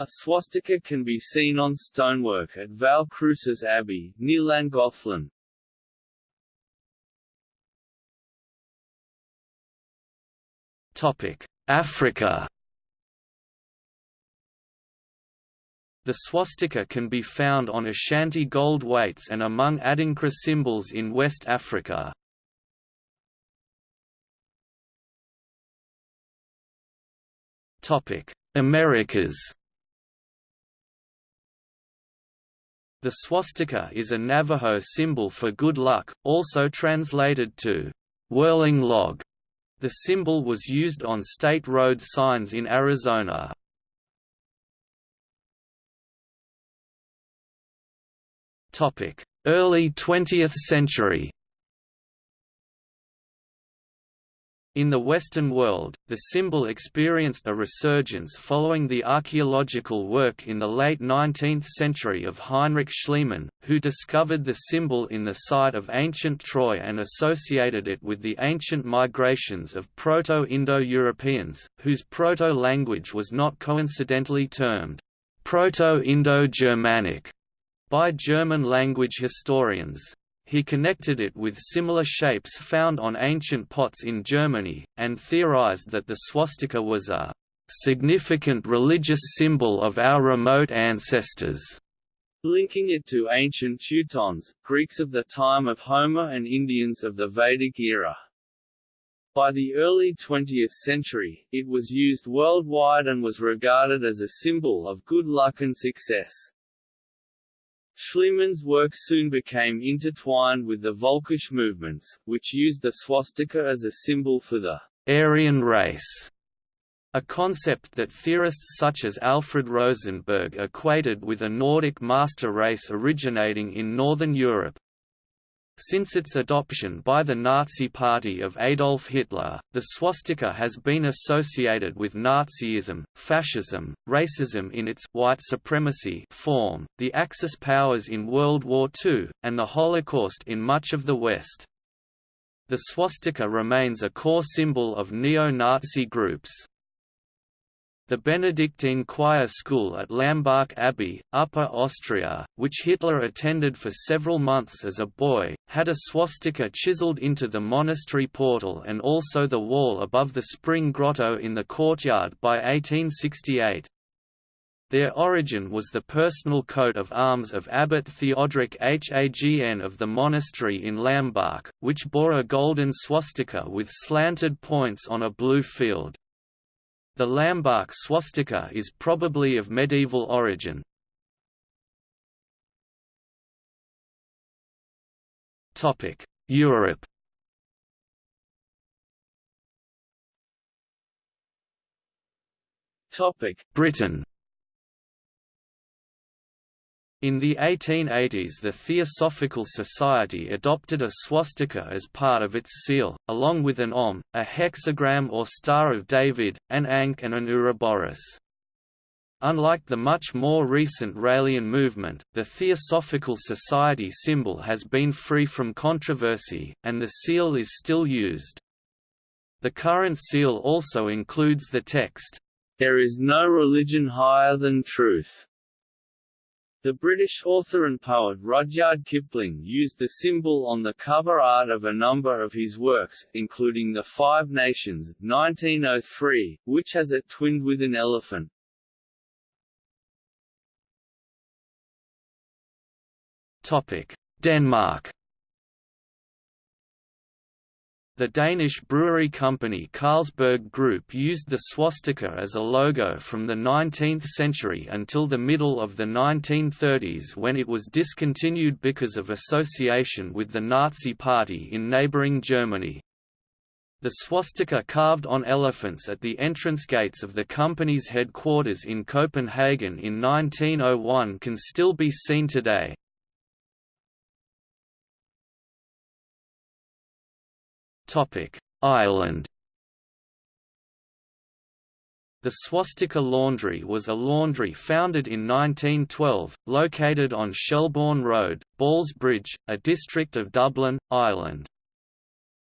A swastika can be seen on stonework at Valle Crucis Abbey, near Llangollen. Africa The swastika can be found on Ashanti gold weights and among Adinkra symbols in West Africa. Americas The swastika is a Navajo symbol for good luck, also translated to whirling log. The symbol was used on state road signs in Arizona. Early 20th century In the Western world, the symbol experienced a resurgence following the archaeological work in the late 19th century of Heinrich Schliemann, who discovered the symbol in the site of ancient Troy and associated it with the ancient migrations of Proto-Indo-Europeans, whose proto-language was not coincidentally termed Proto-Indo-Germanic by German language historians he connected it with similar shapes found on ancient pots in Germany, and theorized that the swastika was a significant religious symbol of our remote ancestors. Linking it to ancient Teutons, Greeks of the time of Homer and Indians of the Vedic era. By the early 20th century, it was used worldwide and was regarded as a symbol of good luck and success. Schliemann's work soon became intertwined with the Volkisch movements, which used the swastika as a symbol for the Aryan race, a concept that theorists such as Alfred Rosenberg equated with a Nordic master race originating in Northern Europe. Since its adoption by the Nazi Party of Adolf Hitler, the swastika has been associated with Nazism, fascism, racism in its white supremacy form, the Axis powers in World War II, and the Holocaust in much of the West. The swastika remains a core symbol of neo-Nazi groups. The Benedictine choir school at Lambach Abbey, Upper Austria, which Hitler attended for several months as a boy, had a swastika chiseled into the monastery portal and also the wall above the spring grotto in the courtyard by 1868. Their origin was the personal coat of arms of Abbot Theodoric Hagn of the monastery in Lambach, which bore a golden swastika with slanted points on a blue field. The Lambach swastika is probably of medieval origin. Europe Britain in the 1880s the Theosophical Society adopted a swastika as part of its seal, along with an Om, a hexagram or Star of David, an Ankh and an Ouroboros. Unlike the much more recent Raelian movement, the Theosophical Society symbol has been free from controversy, and the seal is still used. The current seal also includes the text, There is no religion higher than truth. The British author and poet Rudyard Kipling used the symbol on the cover art of a number of his works, including The Five Nations 1903, which has it twinned with an elephant. Denmark The Danish brewery company Carlsberg Group used the swastika as a logo from the 19th century until the middle of the 1930s when it was discontinued because of association with the Nazi Party in neighbouring Germany. The swastika carved on elephants at the entrance gates of the company's headquarters in Copenhagen in 1901 can still be seen today. Ireland The Swastika Laundry was a laundry founded in 1912, located on Shelbourne Road, Ballsbridge, a district of Dublin, Ireland.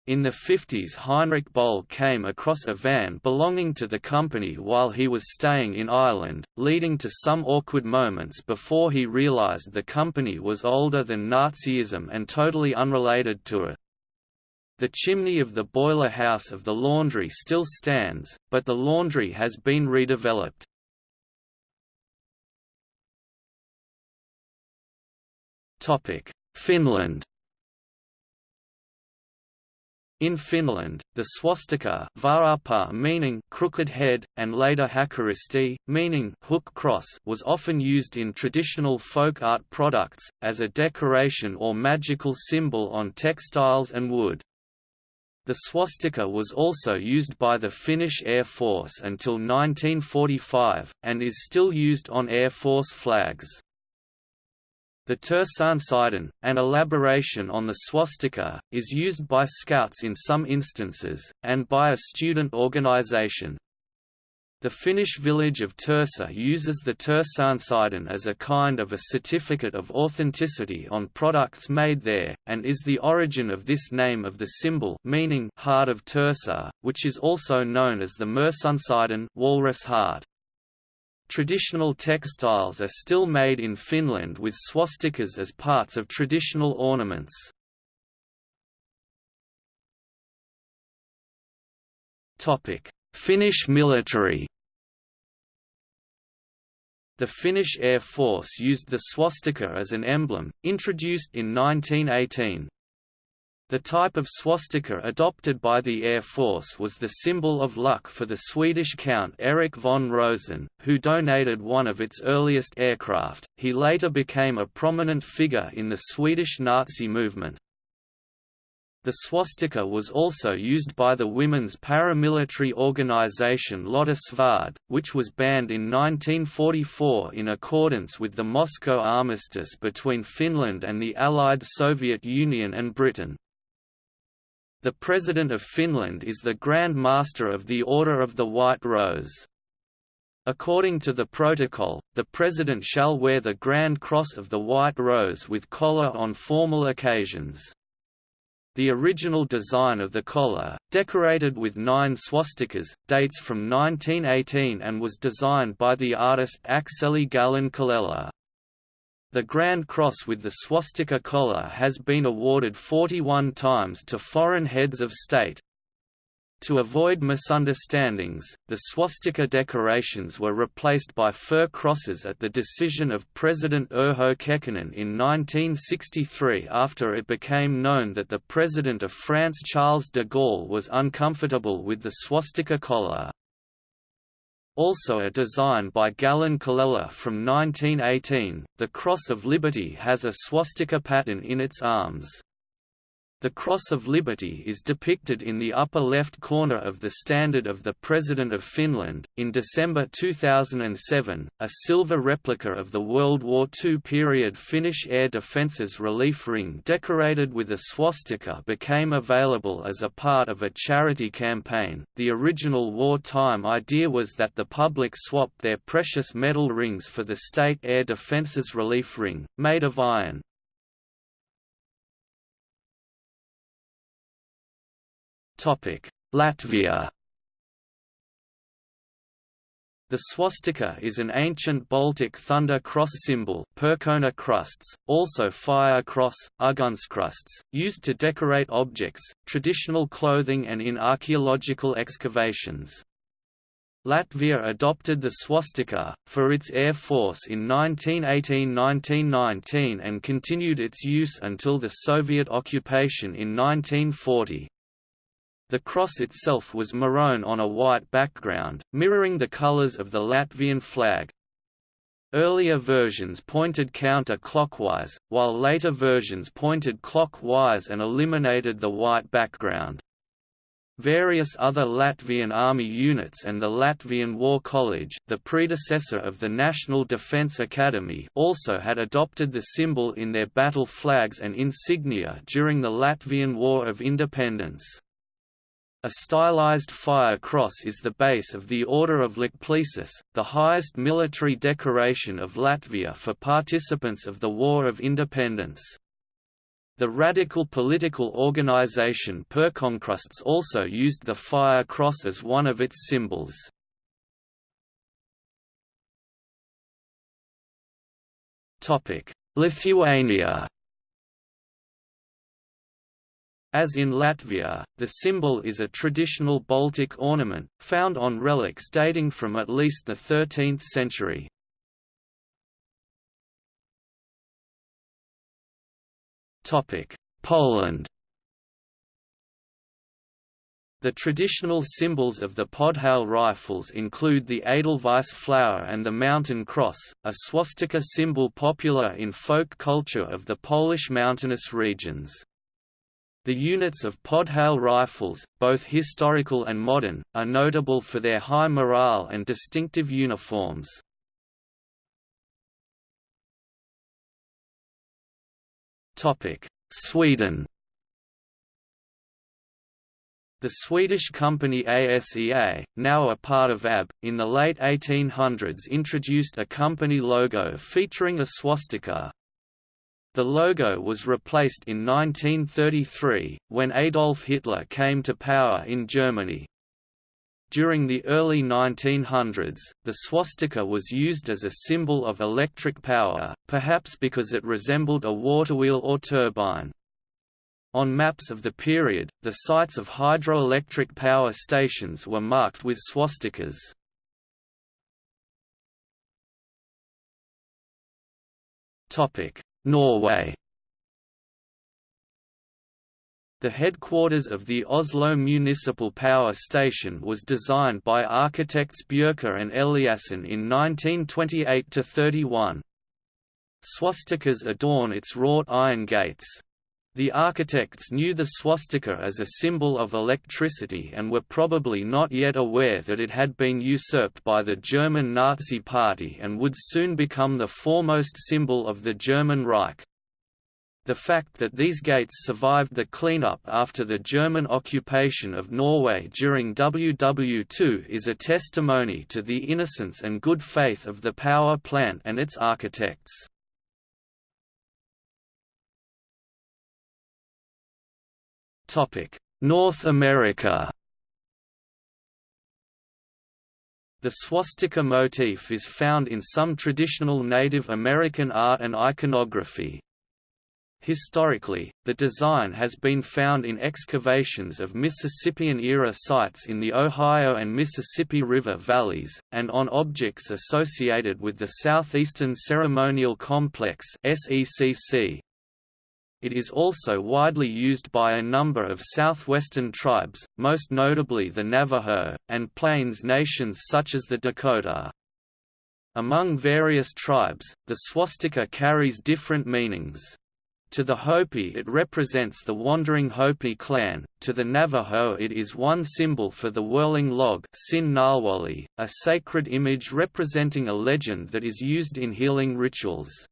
In the 50s Heinrich Böll came across a van belonging to the company while he was staying in Ireland, leading to some awkward moments before he realized the company was older than Nazism and totally unrelated to it. The chimney of the boiler house of the laundry still stands, but the laundry has been redeveloped. Finland in Finland, the swastika vääräpää meaning crooked head, and later hakaristi, meaning hook cross was often used in traditional folk art products, as a decoration or magical symbol on textiles and wood. The swastika was also used by the Finnish Air Force until 1945, and is still used on Air Force flags. The Tursaansydän, an elaboration on the swastika, is used by Scouts in some instances, and by a student organization. The Finnish village of Tursa uses the Tursaansydän as a kind of a certificate of authenticity on products made there, and is the origin of this name of the symbol meaning heart of Tursa, which is also known as the Mursunsydän walrus heart. Traditional textiles are still made in Finland with swastikas as parts of traditional ornaments. Finnish military the Finnish Air Force used the swastika as an emblem, introduced in 1918. The type of swastika adopted by the Air Force was the symbol of luck for the Swedish Count Eric von Rosen, who donated one of its earliest aircraft. He later became a prominent figure in the Swedish Nazi movement. The swastika was also used by the women's paramilitary organization Lotta Svärd, which was banned in 1944 in accordance with the Moscow Armistice between Finland and the Allied Soviet Union and Britain. The President of Finland is the Grand Master of the Order of the White Rose. According to the protocol, the President shall wear the Grand Cross of the White Rose with collar on formal occasions. The original design of the collar, decorated with nine swastikas, dates from 1918 and was designed by the artist Akseli Gallen-Kallela. The Grand Cross with the swastika collar has been awarded 41 times to foreign heads of state, to avoid misunderstandings, the swastika decorations were replaced by fir crosses at the decision of President Urho Kekkonen in 1963 after it became known that the President of France Charles de Gaulle was uncomfortable with the swastika collar. Also a design by Gallen-Kallela from 1918, the Cross of Liberty has a swastika pattern in its arms. The Cross of Liberty is depicted in the upper left corner of the Standard of the President of Finland. In December 2007, a silver replica of the World War II period Finnish Air Defences relief ring decorated with a swastika became available as a part of a charity campaign. The original wartime idea was that the public swap their precious metal rings for the State Air Defences relief ring, made of iron. Latvia the swastika is an ancient Baltic thunder cross symbol Perkona krusts, also fire cross, Ugunskrusts, used to decorate objects, traditional clothing and in archaeological excavations. Latvia adopted the swastika, for its air force in 1918–1919 and continued its use until the Soviet occupation in 1940. The cross itself was maroon on a white background, mirroring the colors of the Latvian flag. Earlier versions pointed counter-clockwise, while later versions pointed clockwise and eliminated the white background. Various other Latvian army units and the Latvian War College the predecessor of the National Defence Academy also had adopted the symbol in their battle flags and insignia during the Latvian War of Independence. A stylized fire cross is the base of the Order of Lāčplēsis, the highest military decoration of Latvia for participants of the War of Independence. The radical political organization Perkonkrusts also used the fire cross as one of its symbols. Lithuania As in Latvia, the symbol is a traditional Baltic ornament, found on relics dating from at least the 13th century. Poland The traditional symbols of the Podhale rifles include the Edelweiss flower and the mountain cross, a swastika symbol popular in folk culture of the Polish mountainous regions. The units of Podhale rifles, both historical and modern, are notable for their high morale and distinctive uniforms. Sweden The Swedish company ASEA, now a part of ABB, in the late 1800s introduced a company logo featuring a swastika, the logo was replaced in 1933, when Adolf Hitler came to power in Germany. During the early 1900s, the swastika was used as a symbol of electric power, perhaps because it resembled a waterwheel or turbine. On maps of the period, the sites of hydroelectric power stations were marked with swastikas. Topic: Norway The headquarters of the Oslo Municipal Power Station was designed by architects Bjørke and Eliassen in 1928–31. Swastikas adorn its wrought iron gates. The architects knew the swastika as a symbol of electricity and were probably not yet aware that it had been usurped by the German Nazi Party and would soon become the foremost symbol of the German Reich. The fact that these gates survived the cleanup after the German occupation of Norway during WW2 is a testimony to the innocence and good faith of the power plant and its architects. North America The swastika motif is found in some traditional Native American art and iconography. Historically, the design has been found in excavations of Mississippian-era sites in the Ohio and Mississippi River valleys, and on objects associated with the Southeastern Ceremonial Complex SECC. It is also widely used by a number of southwestern tribes, most notably the Navajo, and Plains nations such as the Dakota. Among various tribes, the swastika carries different meanings. To the Hopi it represents the wandering Hopi clan, to the Navajo it is one symbol for the whirling log a sacred image representing a legend that is used in healing rituals.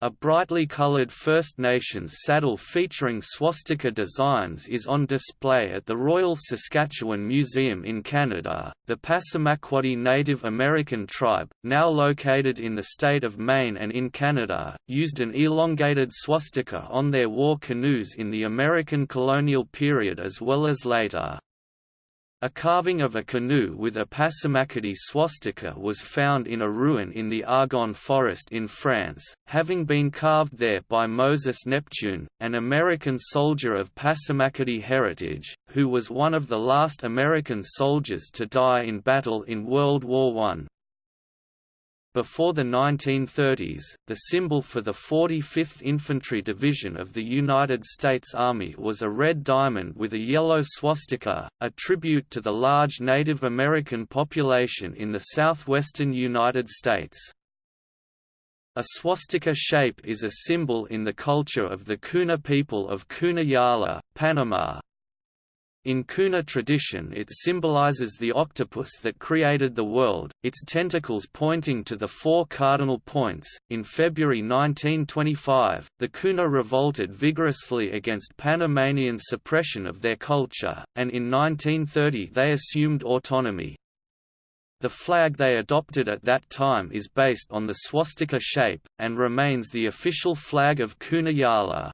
A brightly colored First Nations saddle featuring swastika designs is on display at the Royal Saskatchewan Museum in Canada. The Passamaquoddy Native American tribe, now located in the state of Maine and in Canada, used an elongated swastika on their war canoes in the American colonial period as well as later. A carving of a canoe with a Passamaquoddy swastika was found in a ruin in the Argonne forest in France, having been carved there by Moses Neptune, an American soldier of Passamaquoddy heritage, who was one of the last American soldiers to die in battle in World War I. Before the 1930s, the symbol for the 45th Infantry Division of the United States Army was a red diamond with a yellow swastika, a tribute to the large Native American population in the southwestern United States. A swastika shape is a symbol in the culture of the Kuna people of Kuna Yala, Panama, in Kuna tradition it symbolizes the octopus that created the world, its tentacles pointing to the four cardinal points. In February 1925, the Kuna revolted vigorously against Panamanian suppression of their culture, and in 1930 they assumed autonomy. The flag they adopted at that time is based on the swastika shape, and remains the official flag of Kuna Yala.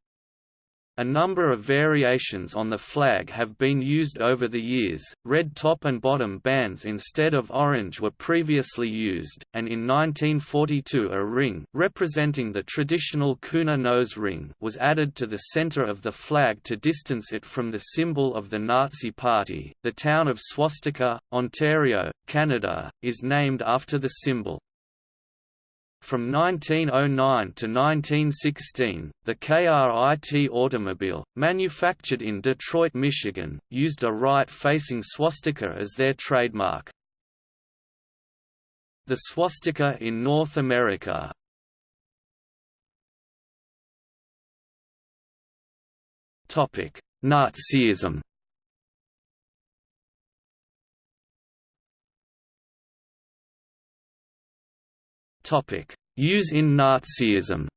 A number of variations on the flag have been used over the years. Red top and bottom bands instead of orange were previously used, and in 1942 a ring representing the traditional Kuna nose ring was added to the center of the flag to distance it from the symbol of the Nazi Party. The town of Swastika, Ontario, Canada, is named after the symbol. From 1909 to 1916, the KRIT automobile, manufactured in Detroit, Michigan, used a right-facing swastika as their trademark. The swastika in North America Nazism Use in Nazism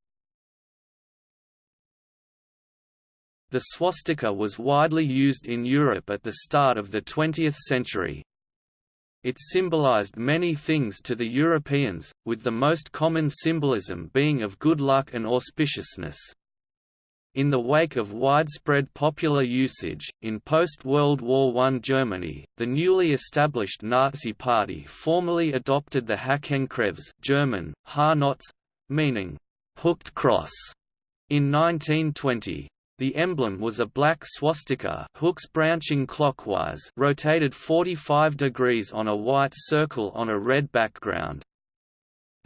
The swastika was widely used in Europe at the start of the 20th century. It symbolized many things to the Europeans, with the most common symbolism being of good luck and auspiciousness. In the wake of widespread popular usage, in post-World War I Germany, the newly established Nazi Party formally adopted the Hakenkreuz German, Haarnotz, meaning, hooked cross, in 1920. The emblem was a black swastika hooks branching clockwise rotated 45 degrees on a white circle on a red background.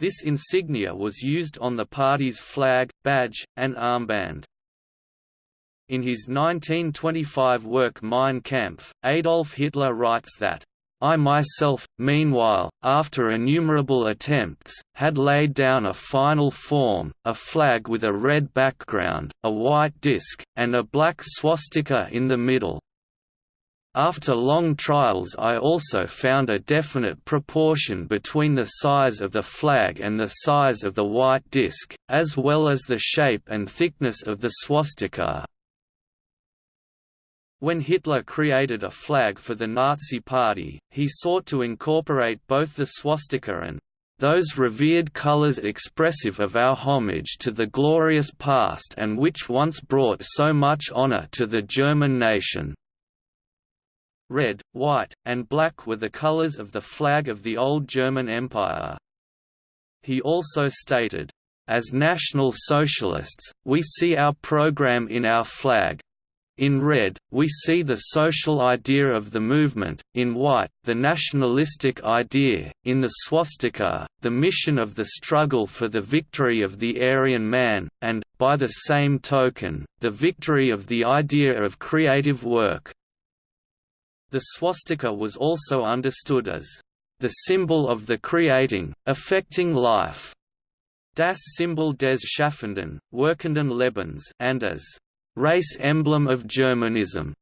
This insignia was used on the party's flag, badge, and armband. In his 1925 work Mein Kampf, Adolf Hitler writes that, I myself, meanwhile, after innumerable attempts, had laid down a final form, a flag with a red background, a white disc, and a black swastika in the middle. After long trials I also found a definite proportion between the size of the flag and the size of the white disc, as well as the shape and thickness of the swastika, when Hitler created a flag for the Nazi Party, he sought to incorporate both the swastika and those revered colors expressive of our homage to the glorious past and which once brought so much honor to the German nation. Red, white, and black were the colors of the flag of the old German Empire. He also stated, as National Socialists, we see our program in our flag, in red, we see the social idea of the movement, in white, the nationalistic idea, in the swastika, the mission of the struggle for the victory of the Aryan man, and, by the same token, the victory of the idea of creative work. The swastika was also understood as the symbol of the creating, affecting life, das Symbol des Schaffenden, Wirkenden Lebens, and as race emblem of Germanism.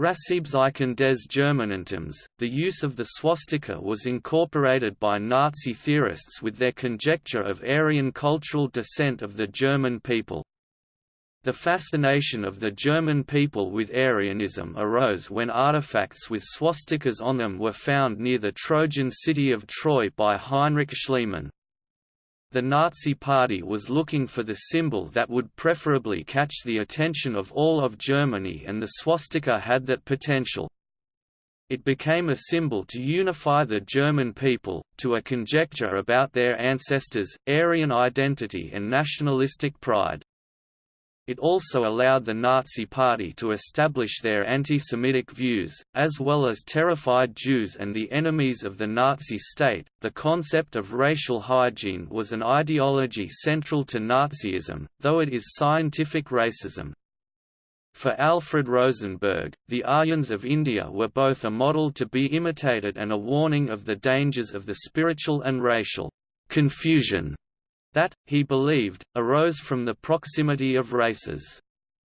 Rassebzeichen des Germanentums, the use of the swastika was incorporated by Nazi theorists with their conjecture of Aryan cultural descent of the German people. The fascination of the German people with Aryanism arose when artifacts with swastikas on them were found near the Trojan city of Troy by Heinrich Schliemann. The Nazi Party was looking for the symbol that would preferably catch the attention of all of Germany and the swastika had that potential. It became a symbol to unify the German people, to a conjecture about their ancestors, Aryan identity and nationalistic pride. It also allowed the Nazi Party to establish their anti-Semitic views, as well as terrified Jews and the enemies of the Nazi state. The concept of racial hygiene was an ideology central to Nazism, though it is scientific racism. For Alfred Rosenberg, the Aryans of India were both a model to be imitated and a warning of the dangers of the spiritual and racial confusion that, he believed, arose from the proximity of races.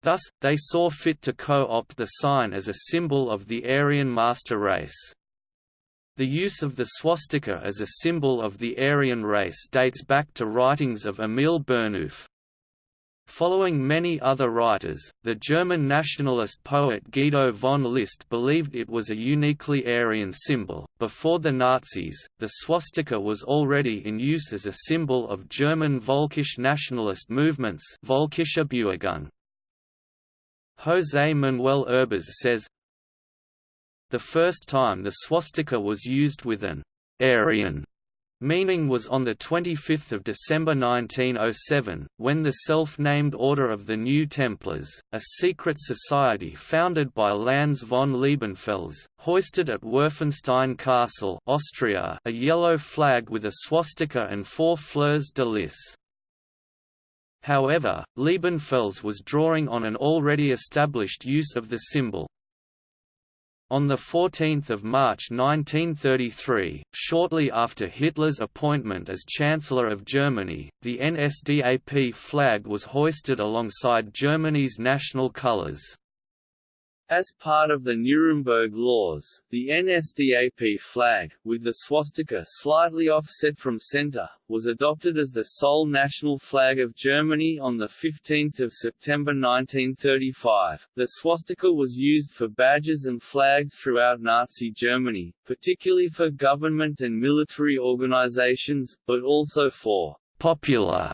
Thus, they saw fit to co-opt the sign as a symbol of the Aryan master race. The use of the swastika as a symbol of the Aryan race dates back to writings of Emil Burnouf, Following many other writers, the German nationalist poet Guido von List believed it was a uniquely Aryan symbol. Before the Nazis, the swastika was already in use as a symbol of German Völkisch nationalist movements. José Manuel Erbez says, The first time the swastika was used with an Aryan Meaning was on 25 December 1907, when the self-named Order of the New Templars, a secret society founded by Lanz von Liebenfels, hoisted at Werfenstein Castle Austria a yellow flag with a swastika and four fleurs de lis. However, Liebenfels was drawing on an already established use of the symbol, on 14 March 1933, shortly after Hitler's appointment as Chancellor of Germany, the NSDAP flag was hoisted alongside Germany's national colors. As part of the Nuremberg laws, the NSDAP flag, with the swastika slightly offset from center, was adopted as the sole national flag of Germany on 15 September 1935. The swastika was used for badges and flags throughout Nazi Germany, particularly for government and military organizations, but also for popular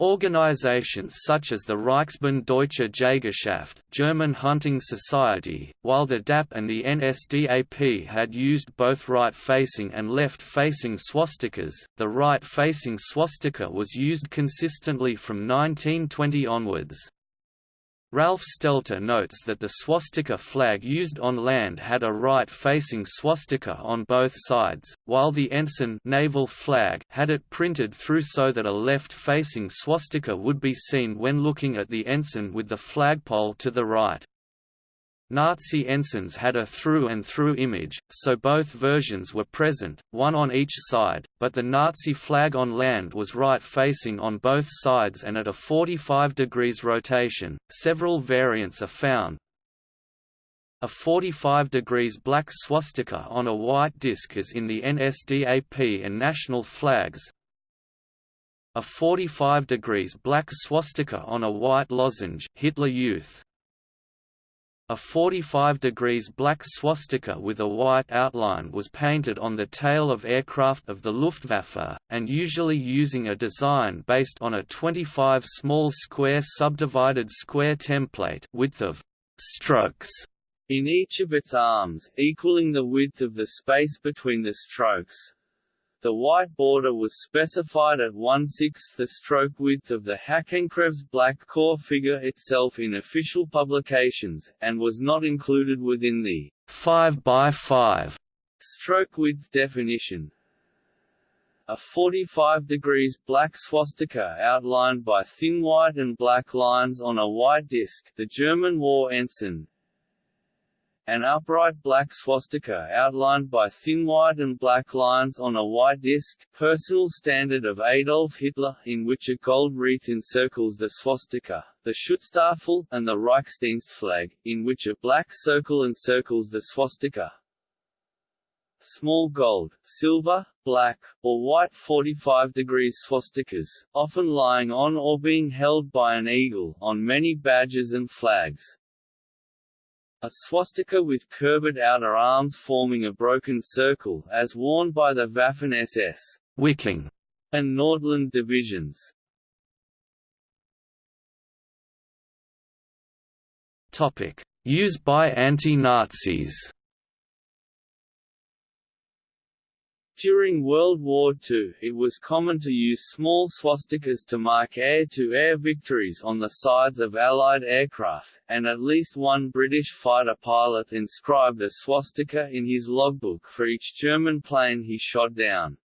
Organizations such as the Reichsbund Deutsche Jägerschaft German Hunting Society, while the DAP and the NSDAP had used both right-facing and left-facing swastikas, the right-facing swastika was used consistently from 1920 onwards. Ralph Stelter notes that the swastika flag used on land had a right-facing swastika on both sides, while the ensign naval flag had it printed through so that a left-facing swastika would be seen when looking at the ensign with the flagpole to the right. Nazi ensigns had a through-and-through image, so both versions were present, one on each side, but the Nazi flag on land was right-facing on both sides and at a 45 degrees rotation. Several variants are found. A 45 degrees black swastika on a white disc is in the NSDAP and national flags. A 45 degrees black swastika on a white lozenge Hitler Youth a 45 degrees black swastika with a white outline was painted on the tail of aircraft of the Luftwaffe, and usually using a design based on a 25 small square subdivided square template width of strokes in each of its arms, equaling the width of the space between the strokes. The white border was specified at one-sixth the stroke width of the Hakenkreuz black core figure itself in official publications, and was not included within the 5 by 5 stroke width definition. A 45 degrees black swastika outlined by thin white and black lines on a white disc the German war ensign, an upright black swastika outlined by thin white and black lines on a white disc, personal standard of Adolf Hitler, in which a gold wreath encircles the swastika, the Schutzstaffel, and the Reichsdienst flag, in which a black circle encircles the swastika. Small gold, silver, black, or white 45 degrees swastikas, often lying on or being held by an eagle, on many badges and flags. A swastika with curved outer arms forming a broken circle, as worn by the Waffen-SS Wiking and Nordland divisions. Topic: Used by anti-Nazis. During World War II, it was common to use small swastikas to mark air-to-air -air victories on the sides of Allied aircraft, and at least one British fighter pilot inscribed a swastika in his logbook for each German plane he shot down.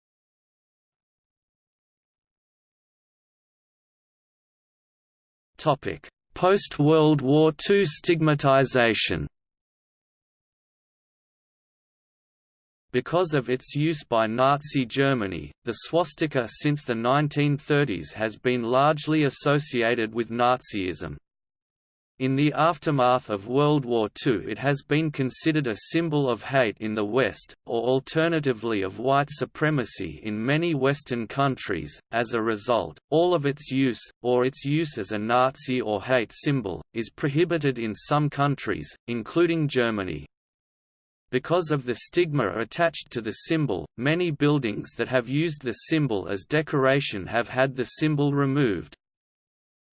Post-World War II stigmatization Because of its use by Nazi Germany, the swastika since the 1930s has been largely associated with Nazism. In the aftermath of World War II it has been considered a symbol of hate in the West, or alternatively of white supremacy in many Western countries. As a result, all of its use, or its use as a Nazi or hate symbol, is prohibited in some countries, including Germany. Because of the stigma attached to the symbol, many buildings that have used the symbol as decoration have had the symbol removed.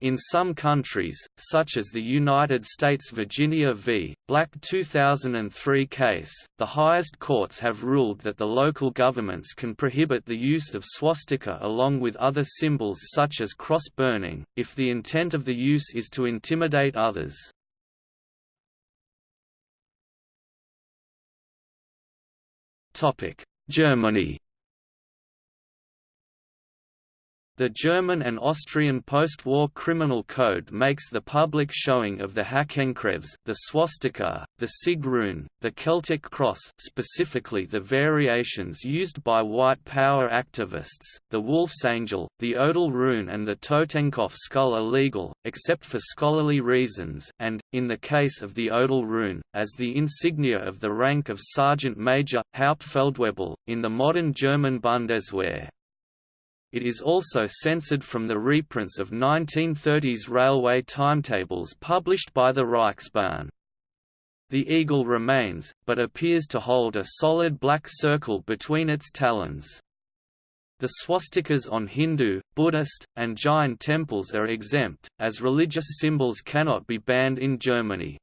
In some countries, such as the United States Virginia v. Black 2003 case, the highest courts have ruled that the local governments can prohibit the use of swastika along with other symbols such as cross burning, if the intent of the use is to intimidate others. Germany The German and Austrian post-war criminal code makes the public showing of the Hakenkreuz, the swastika, the Sieg rune, the Celtic cross specifically the variations used by white power activists, the Wolf's Angel, the Odal rune and the Totenkopf skull illegal, except for scholarly reasons, and, in the case of the Odal rune, as the insignia of the rank of Sergeant Major, Hauptfeldwebel, in the modern German Bundeswehr. It is also censored from the reprints of 1930s railway timetables published by the Reichsbahn. The eagle remains, but appears to hold a solid black circle between its talons. The swastikas on Hindu, Buddhist, and Jain temples are exempt, as religious symbols cannot be banned in Germany.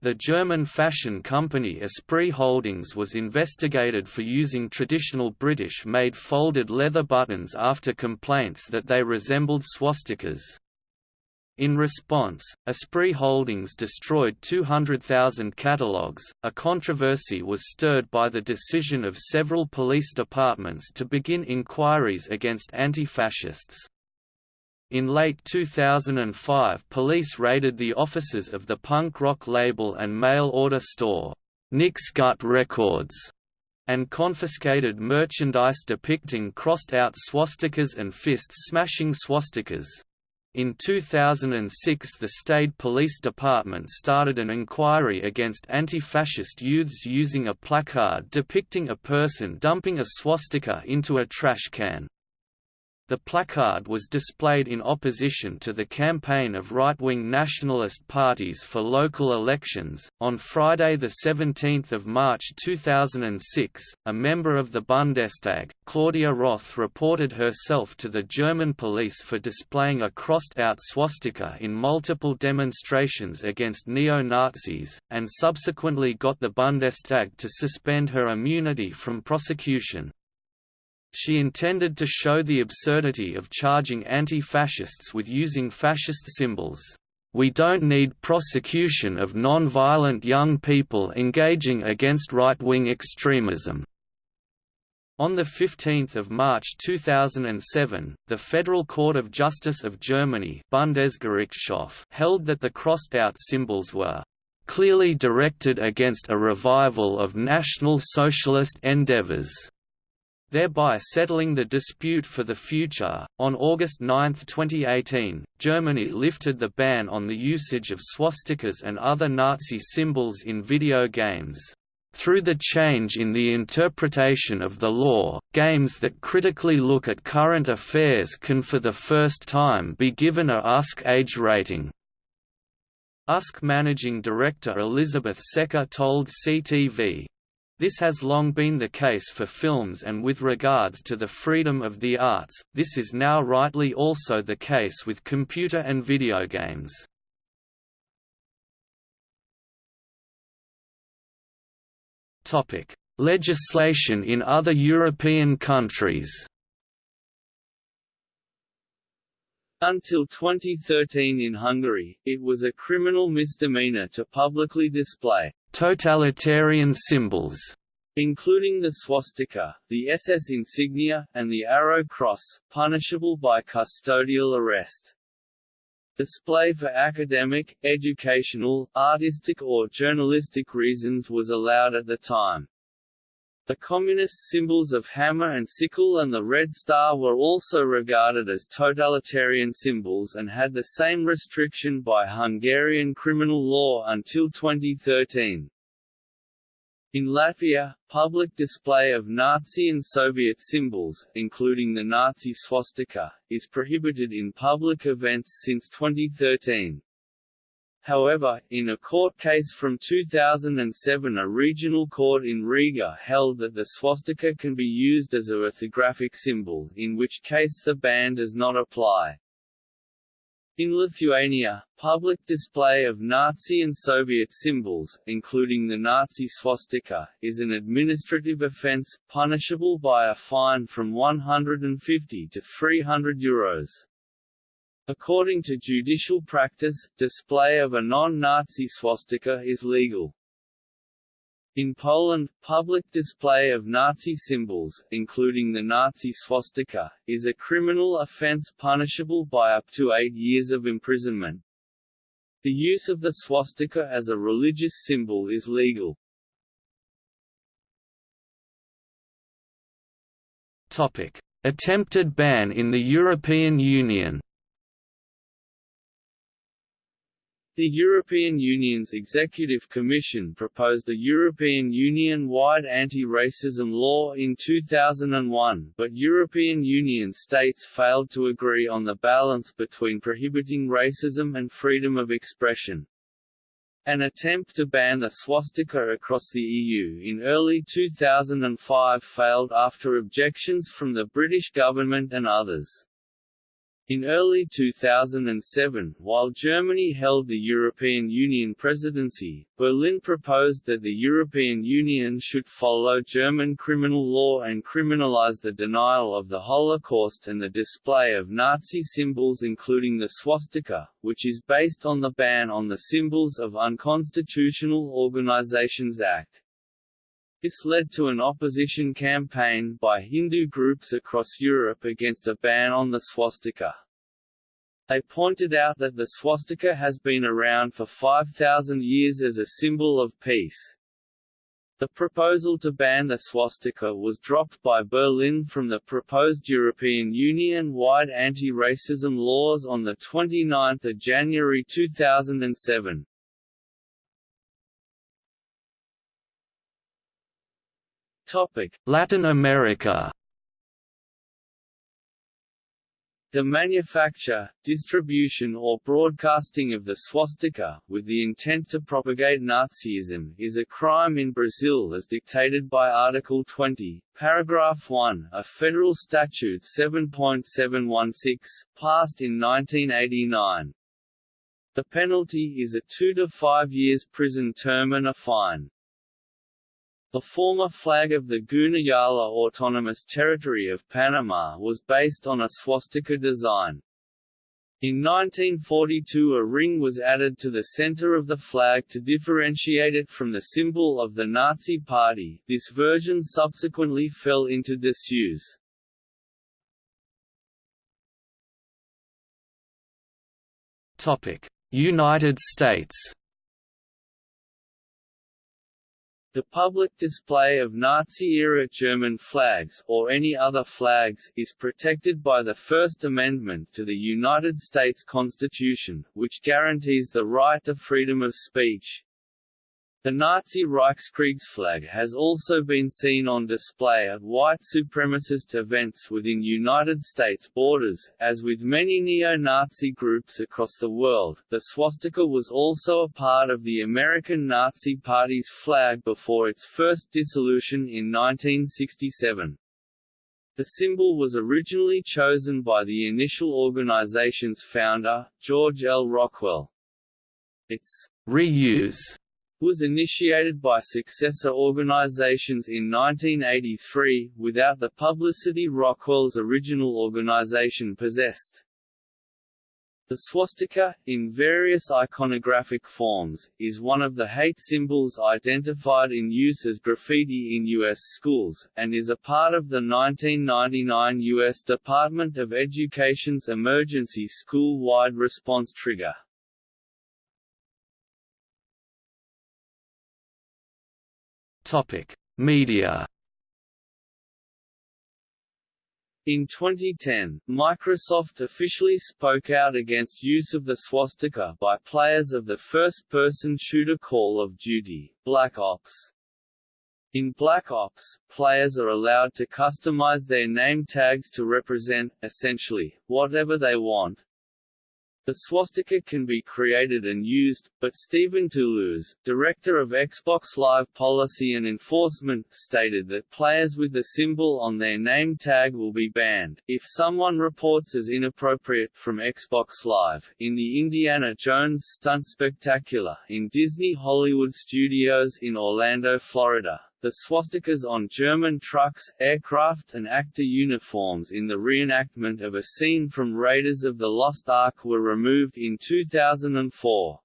The German fashion company Esprit Holdings was investigated for using traditional British-made folded leather buttons after complaints that they resembled swastikas. In response, Esprit Holdings destroyed 200,000 catalogues. A controversy was stirred by the decision of several police departments to begin inquiries against anti-fascists. In late 2005 police raided the offices of the punk rock label and mail-order store, Nix Gut Records, and confiscated merchandise depicting crossed-out swastikas and fist-smashing swastikas. In 2006 the State Police Department started an inquiry against anti-fascist youths using a placard depicting a person dumping a swastika into a trash can. The placard was displayed in opposition to the campaign of right-wing nationalist parties for local elections. On Friday, the 17th of March 2006, a member of the Bundestag, Claudia Roth, reported herself to the German police for displaying a crossed-out swastika in multiple demonstrations against neo-Nazis, and subsequently got the Bundestag to suspend her immunity from prosecution. She intended to show the absurdity of charging anti-fascists with using fascist symbols. We don't need prosecution of non-violent young people engaging against right-wing extremism. On 15 March 2007, the Federal Court of Justice of Germany Bundesgerichtshof held that the crossed-out symbols were "...clearly directed against a revival of National Socialist endeavors." Thereby settling the dispute for the future. On August 9, 2018, Germany lifted the ban on the usage of swastikas and other Nazi symbols in video games. Through the change in the interpretation of the law, games that critically look at current affairs can for the first time be given a USK age rating. USK managing director Elizabeth Secker told CTV, this has long been the case for films and with regards to the freedom of the arts, this is now rightly also the case with computer and video games. Legislation in other European countries Until 2013 in Hungary, it was a criminal misdemeanor to publicly display totalitarian symbols, including the swastika, the SS insignia, and the Arrow Cross, punishable by custodial arrest. Display for academic, educational, artistic or journalistic reasons was allowed at the time. The communist symbols of hammer and sickle and the red star were also regarded as totalitarian symbols and had the same restriction by Hungarian criminal law until 2013. In Latvia, public display of Nazi and Soviet symbols, including the Nazi swastika, is prohibited in public events since 2013. However, in a court case from 2007 a regional court in Riga held that the swastika can be used as a orthographic symbol, in which case the ban does not apply. In Lithuania, public display of Nazi and Soviet symbols, including the Nazi swastika, is an administrative offence, punishable by a fine from 150 to 300 euros. According to judicial practice, display of a non-Nazi swastika is legal. In Poland, public display of Nazi symbols, including the Nazi swastika, is a criminal offense punishable by up to eight years of imprisonment. The use of the swastika as a religious symbol is legal. Topic: Attempted ban in the European Union. The European Union's Executive Commission proposed a European Union-wide anti-racism law in 2001 but European Union states failed to agree on the balance between prohibiting racism and freedom of expression. An attempt to ban the swastika across the EU in early 2005 failed after objections from the British government and others. In early 2007, while Germany held the European Union presidency, Berlin proposed that the European Union should follow German criminal law and criminalize the denial of the Holocaust and the display of Nazi symbols including the swastika, which is based on the ban on the Symbols of Unconstitutional Organizations Act. This led to an opposition campaign by Hindu groups across Europe against a ban on the swastika. They pointed out that the swastika has been around for 5,000 years as a symbol of peace. The proposal to ban the swastika was dropped by Berlin from the proposed European Union-wide anti-racism laws on 29 January 2007. Latin America. The manufacture, distribution or broadcasting of the swastika, with the intent to propagate Nazism, is a crime in Brazil as dictated by Article 20, Paragraph 1 of Federal Statute 7.716, passed in 1989. The penalty is a two to five years prison term and a fine. The former flag of the Guna Yala Autonomous Territory of Panama was based on a swastika design. In 1942 a ring was added to the center of the flag to differentiate it from the symbol of the Nazi Party this version subsequently fell into disuse. United States The public display of Nazi-era German flags or any other flags is protected by the First Amendment to the United States Constitution, which guarantees the right to freedom of speech, the Nazi Reichskriegsflag has also been seen on display at white supremacist events within United States borders. As with many neo-Nazi groups across the world, the swastika was also a part of the American Nazi Party's flag before its first dissolution in 1967. The symbol was originally chosen by the initial organization's founder, George L. Rockwell. Its reuse was initiated by successor organizations in 1983, without the publicity Rockwell's original organization possessed. The swastika, in various iconographic forms, is one of the hate symbols identified in use as graffiti in U.S. schools, and is a part of the 1999 U.S. Department of Education's emergency school-wide response trigger. Topic: Media. In 2010, Microsoft officially spoke out against use of the swastika by players of the first-person shooter Call of Duty, Black Ops. In Black Ops, players are allowed to customize their name tags to represent, essentially, whatever they want, the swastika can be created and used, but Stephen Toulouse, director of Xbox Live Policy and Enforcement, stated that players with the symbol on their name tag will be banned, if someone reports as inappropriate, from Xbox Live. In the Indiana Jones Stunt Spectacular, in Disney Hollywood Studios in Orlando, Florida, the swastikas on German trucks, aircraft and actor uniforms in the reenactment of a scene from Raiders of the Lost Ark were removed in 2004.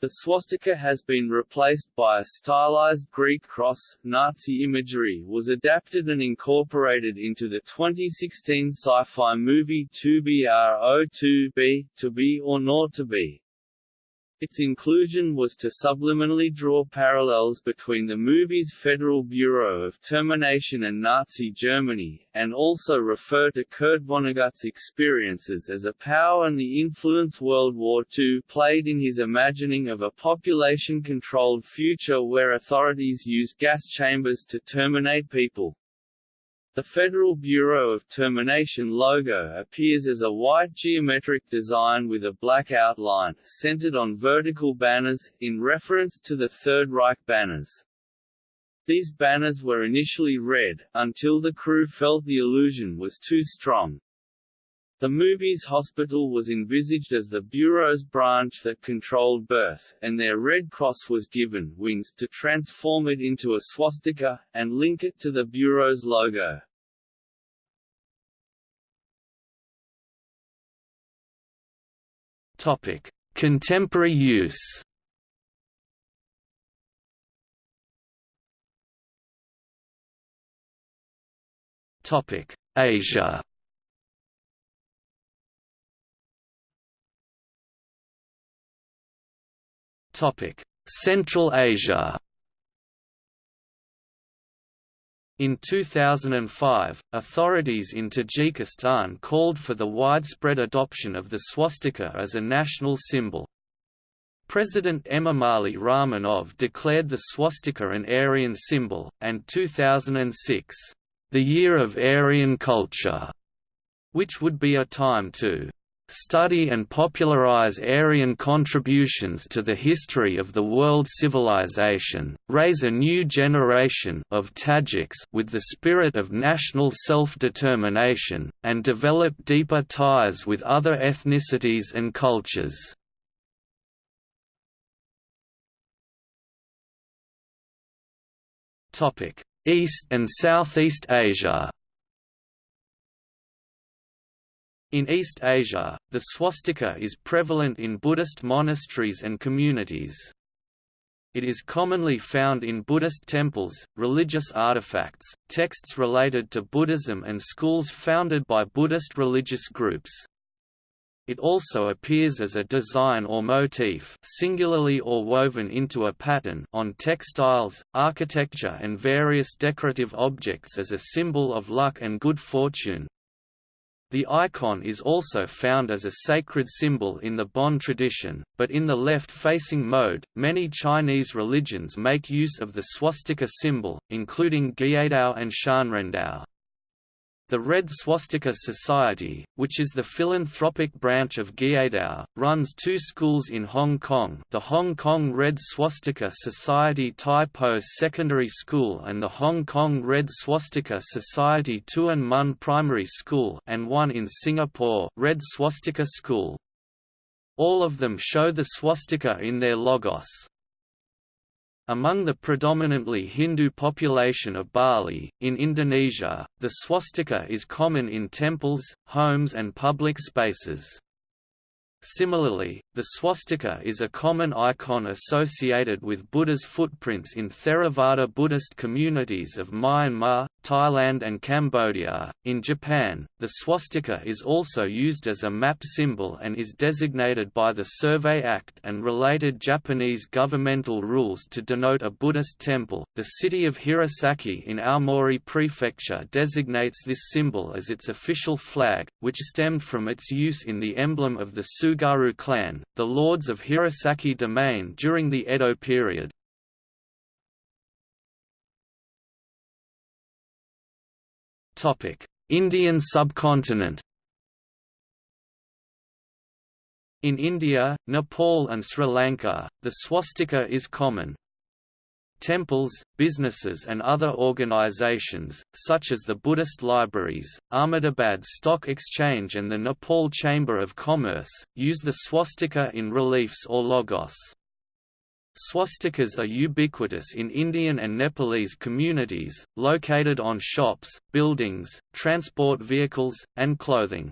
The swastika has been replaced by a stylized Greek cross. Nazi imagery was adapted and incorporated into the 2016 sci-fi movie To Be or To Be, To Be or Not to Be. Its inclusion was to subliminally draw parallels between the movie's Federal Bureau of Termination and Nazi Germany, and also refer to Kurt Vonnegut's experiences as a POW and the influence World War II played in his imagining of a population-controlled future where authorities use gas chambers to terminate people. The Federal Bureau of Termination logo appears as a white geometric design with a black outline, centered on vertical banners, in reference to the Third Reich banners. These banners were initially red, until the crew felt the illusion was too strong. The movie's hospital was envisaged as the Bureau's branch that controlled birth, and their Red Cross was given wings to transform it into a swastika, and link it to the Bureau's logo. Topic: Contemporary use. Topic: Asia. Central Asia. In 2005, authorities in Tajikistan called for the widespread adoption of the swastika as a national symbol. President Emomali Rahmanov declared the swastika an Aryan symbol, and 2006, "...the year of Aryan culture", which would be a time to study and popularize Aryan contributions to the history of the world civilization, raise a new generation of Tajiks with the spirit of national self-determination, and develop deeper ties with other ethnicities and cultures. East and Southeast Asia In East Asia, the swastika is prevalent in Buddhist monasteries and communities. It is commonly found in Buddhist temples, religious artifacts, texts related to Buddhism and schools founded by Buddhist religious groups. It also appears as a design or motif singularly or woven into a pattern on textiles, architecture and various decorative objects as a symbol of luck and good fortune, the icon is also found as a sacred symbol in the Bon tradition, but in the left-facing mode, many Chinese religions make use of the swastika symbol, including Guiyidao and Shanrendao. The Red Swastika Society, which is the philanthropic branch of Guiyidao, runs two schools in Hong Kong the Hong Kong Red Swastika Society Tai Po Secondary School and the Hong Kong Red Swastika Society Tuen Mun Primary School and one in Singapore Red Swastika School. All of them show the swastika in their logos. Among the predominantly Hindu population of Bali, in Indonesia, the swastika is common in temples, homes and public spaces. Similarly, the swastika is a common icon associated with Buddha's footprints in Theravada Buddhist communities of Myanmar, Thailand and Cambodia. In Japan, the swastika is also used as a map symbol and is designated by the Survey Act and related Japanese governmental rules to denote a Buddhist temple. The city of Hirosaki in Aomori Prefecture designates this symbol as its official flag, which stemmed from its use in the emblem of the Tsugaru clan, the lords of Hirosaki domain during the Edo period. Indian subcontinent In India, Nepal and Sri Lanka, the swastika is common. Temples, businesses and other organizations, such as the Buddhist libraries, Ahmedabad Stock Exchange and the Nepal Chamber of Commerce, use the swastika in reliefs or logos. Swastikas are ubiquitous in Indian and Nepalese communities, located on shops, buildings, transport vehicles, and clothing.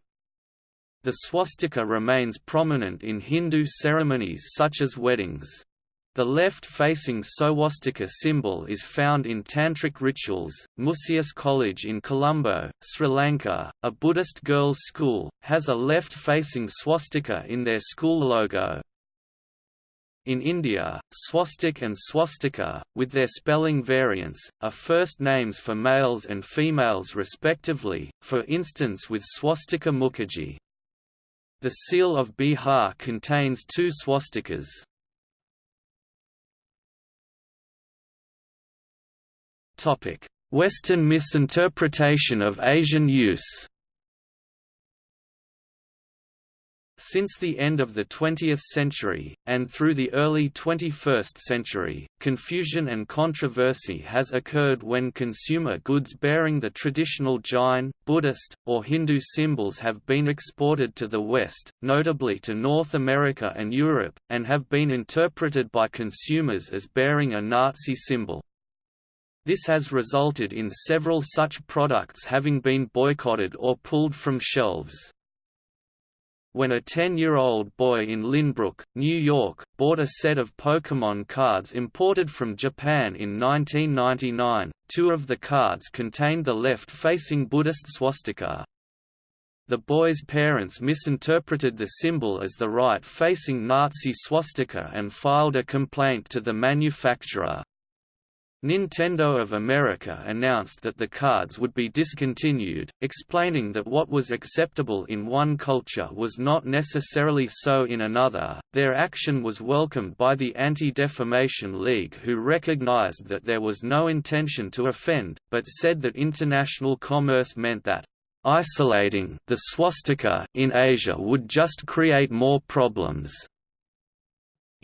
The swastika remains prominent in Hindu ceremonies such as weddings. The left-facing swastika symbol is found in tantric rituals. Musaeus College in Colombo, Sri Lanka, a Buddhist girls' school, has a left-facing swastika in their school logo. In India, swastik and swastika, with their spelling variants, are first names for males and females respectively, for instance with swastika Mukherjee. The seal of Bihar contains two swastikas. Western misinterpretation of Asian use Since the end of the 20th century, and through the early 21st century, confusion and controversy has occurred when consumer goods bearing the traditional Jain, Buddhist, or Hindu symbols have been exported to the West, notably to North America and Europe, and have been interpreted by consumers as bearing a Nazi symbol. This has resulted in several such products having been boycotted or pulled from shelves when a 10-year-old boy in Lynbrook, New York, bought a set of Pokémon cards imported from Japan in 1999, two of the cards contained the left-facing Buddhist swastika. The boy's parents misinterpreted the symbol as the right-facing Nazi swastika and filed a complaint to the manufacturer. Nintendo of America announced that the cards would be discontinued, explaining that what was acceptable in one culture was not necessarily so in another. Their action was welcomed by the Anti-Defamation League who recognized that there was no intention to offend, but said that international commerce meant that isolating the swastika in Asia would just create more problems.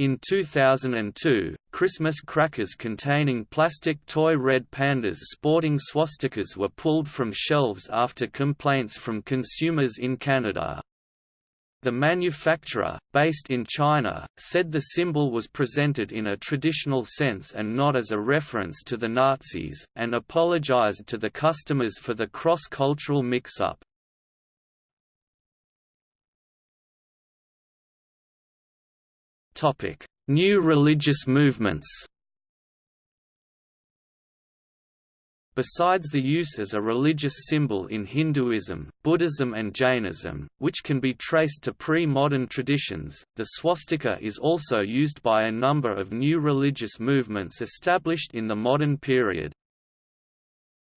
In 2002, Christmas crackers containing plastic toy red pandas sporting swastikas were pulled from shelves after complaints from consumers in Canada. The manufacturer, based in China, said the symbol was presented in a traditional sense and not as a reference to the Nazis, and apologized to the customers for the cross-cultural mix-up. New religious movements Besides the use as a religious symbol in Hinduism, Buddhism and Jainism, which can be traced to pre-modern traditions, the swastika is also used by a number of new religious movements established in the modern period.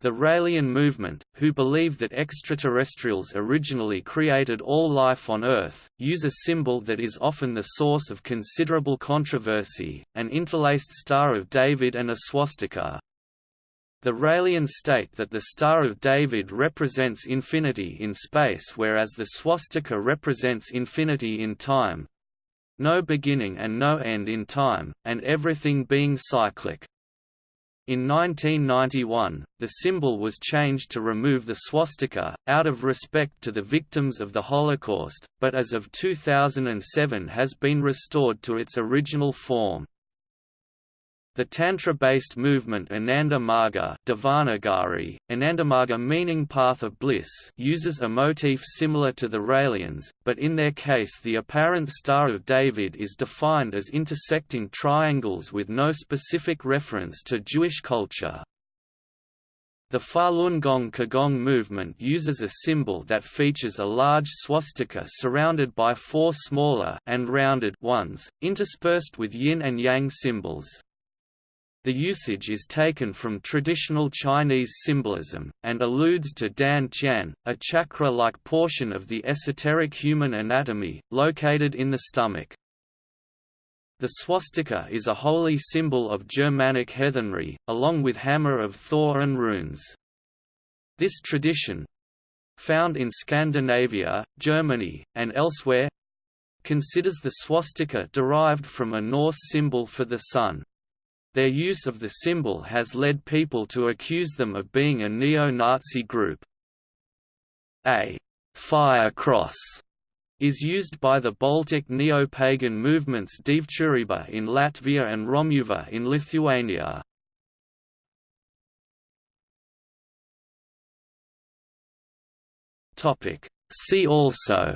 The Raelian movement, who believe that extraterrestrials originally created all life on Earth, use a symbol that is often the source of considerable controversy, an interlaced Star of David and a swastika. The Raelians state that the Star of David represents infinity in space whereas the swastika represents infinity in time no beginning and no end in time, and everything being cyclic. In 1991, the symbol was changed to remove the swastika, out of respect to the victims of the Holocaust, but as of 2007 has been restored to its original form. The Tantra-based movement Ananda Marga Devanagari, Anandamarga meaning path of bliss uses a motif similar to the Raelians, but in their case the apparent Star of David is defined as intersecting triangles with no specific reference to Jewish culture. The Falun Gong Qigong movement uses a symbol that features a large swastika surrounded by four smaller and rounded ones, interspersed with yin and yang symbols. The usage is taken from traditional Chinese symbolism, and alludes to Dan Tian, a chakra-like portion of the esoteric human anatomy, located in the stomach. The swastika is a holy symbol of Germanic heathenry, along with hammer of Thor and runes. This tradition—found in Scandinavia, Germany, and elsewhere—considers the swastika derived from a Norse symbol for the sun. Their use of the symbol has led people to accuse them of being a neo-Nazi group. A fire cross is used by the Baltic neo-pagan movements Dievturība in Latvia and Romuva in Lithuania. See also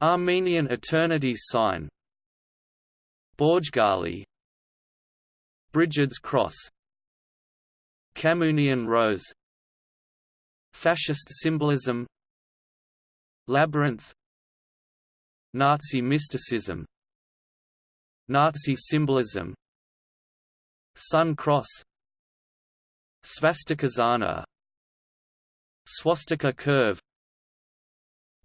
Armenian Eternity Sign Borjgali Brigid's Cross Camunian Rose Fascist symbolism Labyrinth Nazi mysticism Nazi symbolism Sun Cross Svastikasana Swastika curve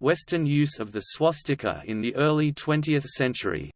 Western use of the swastika in the early 20th century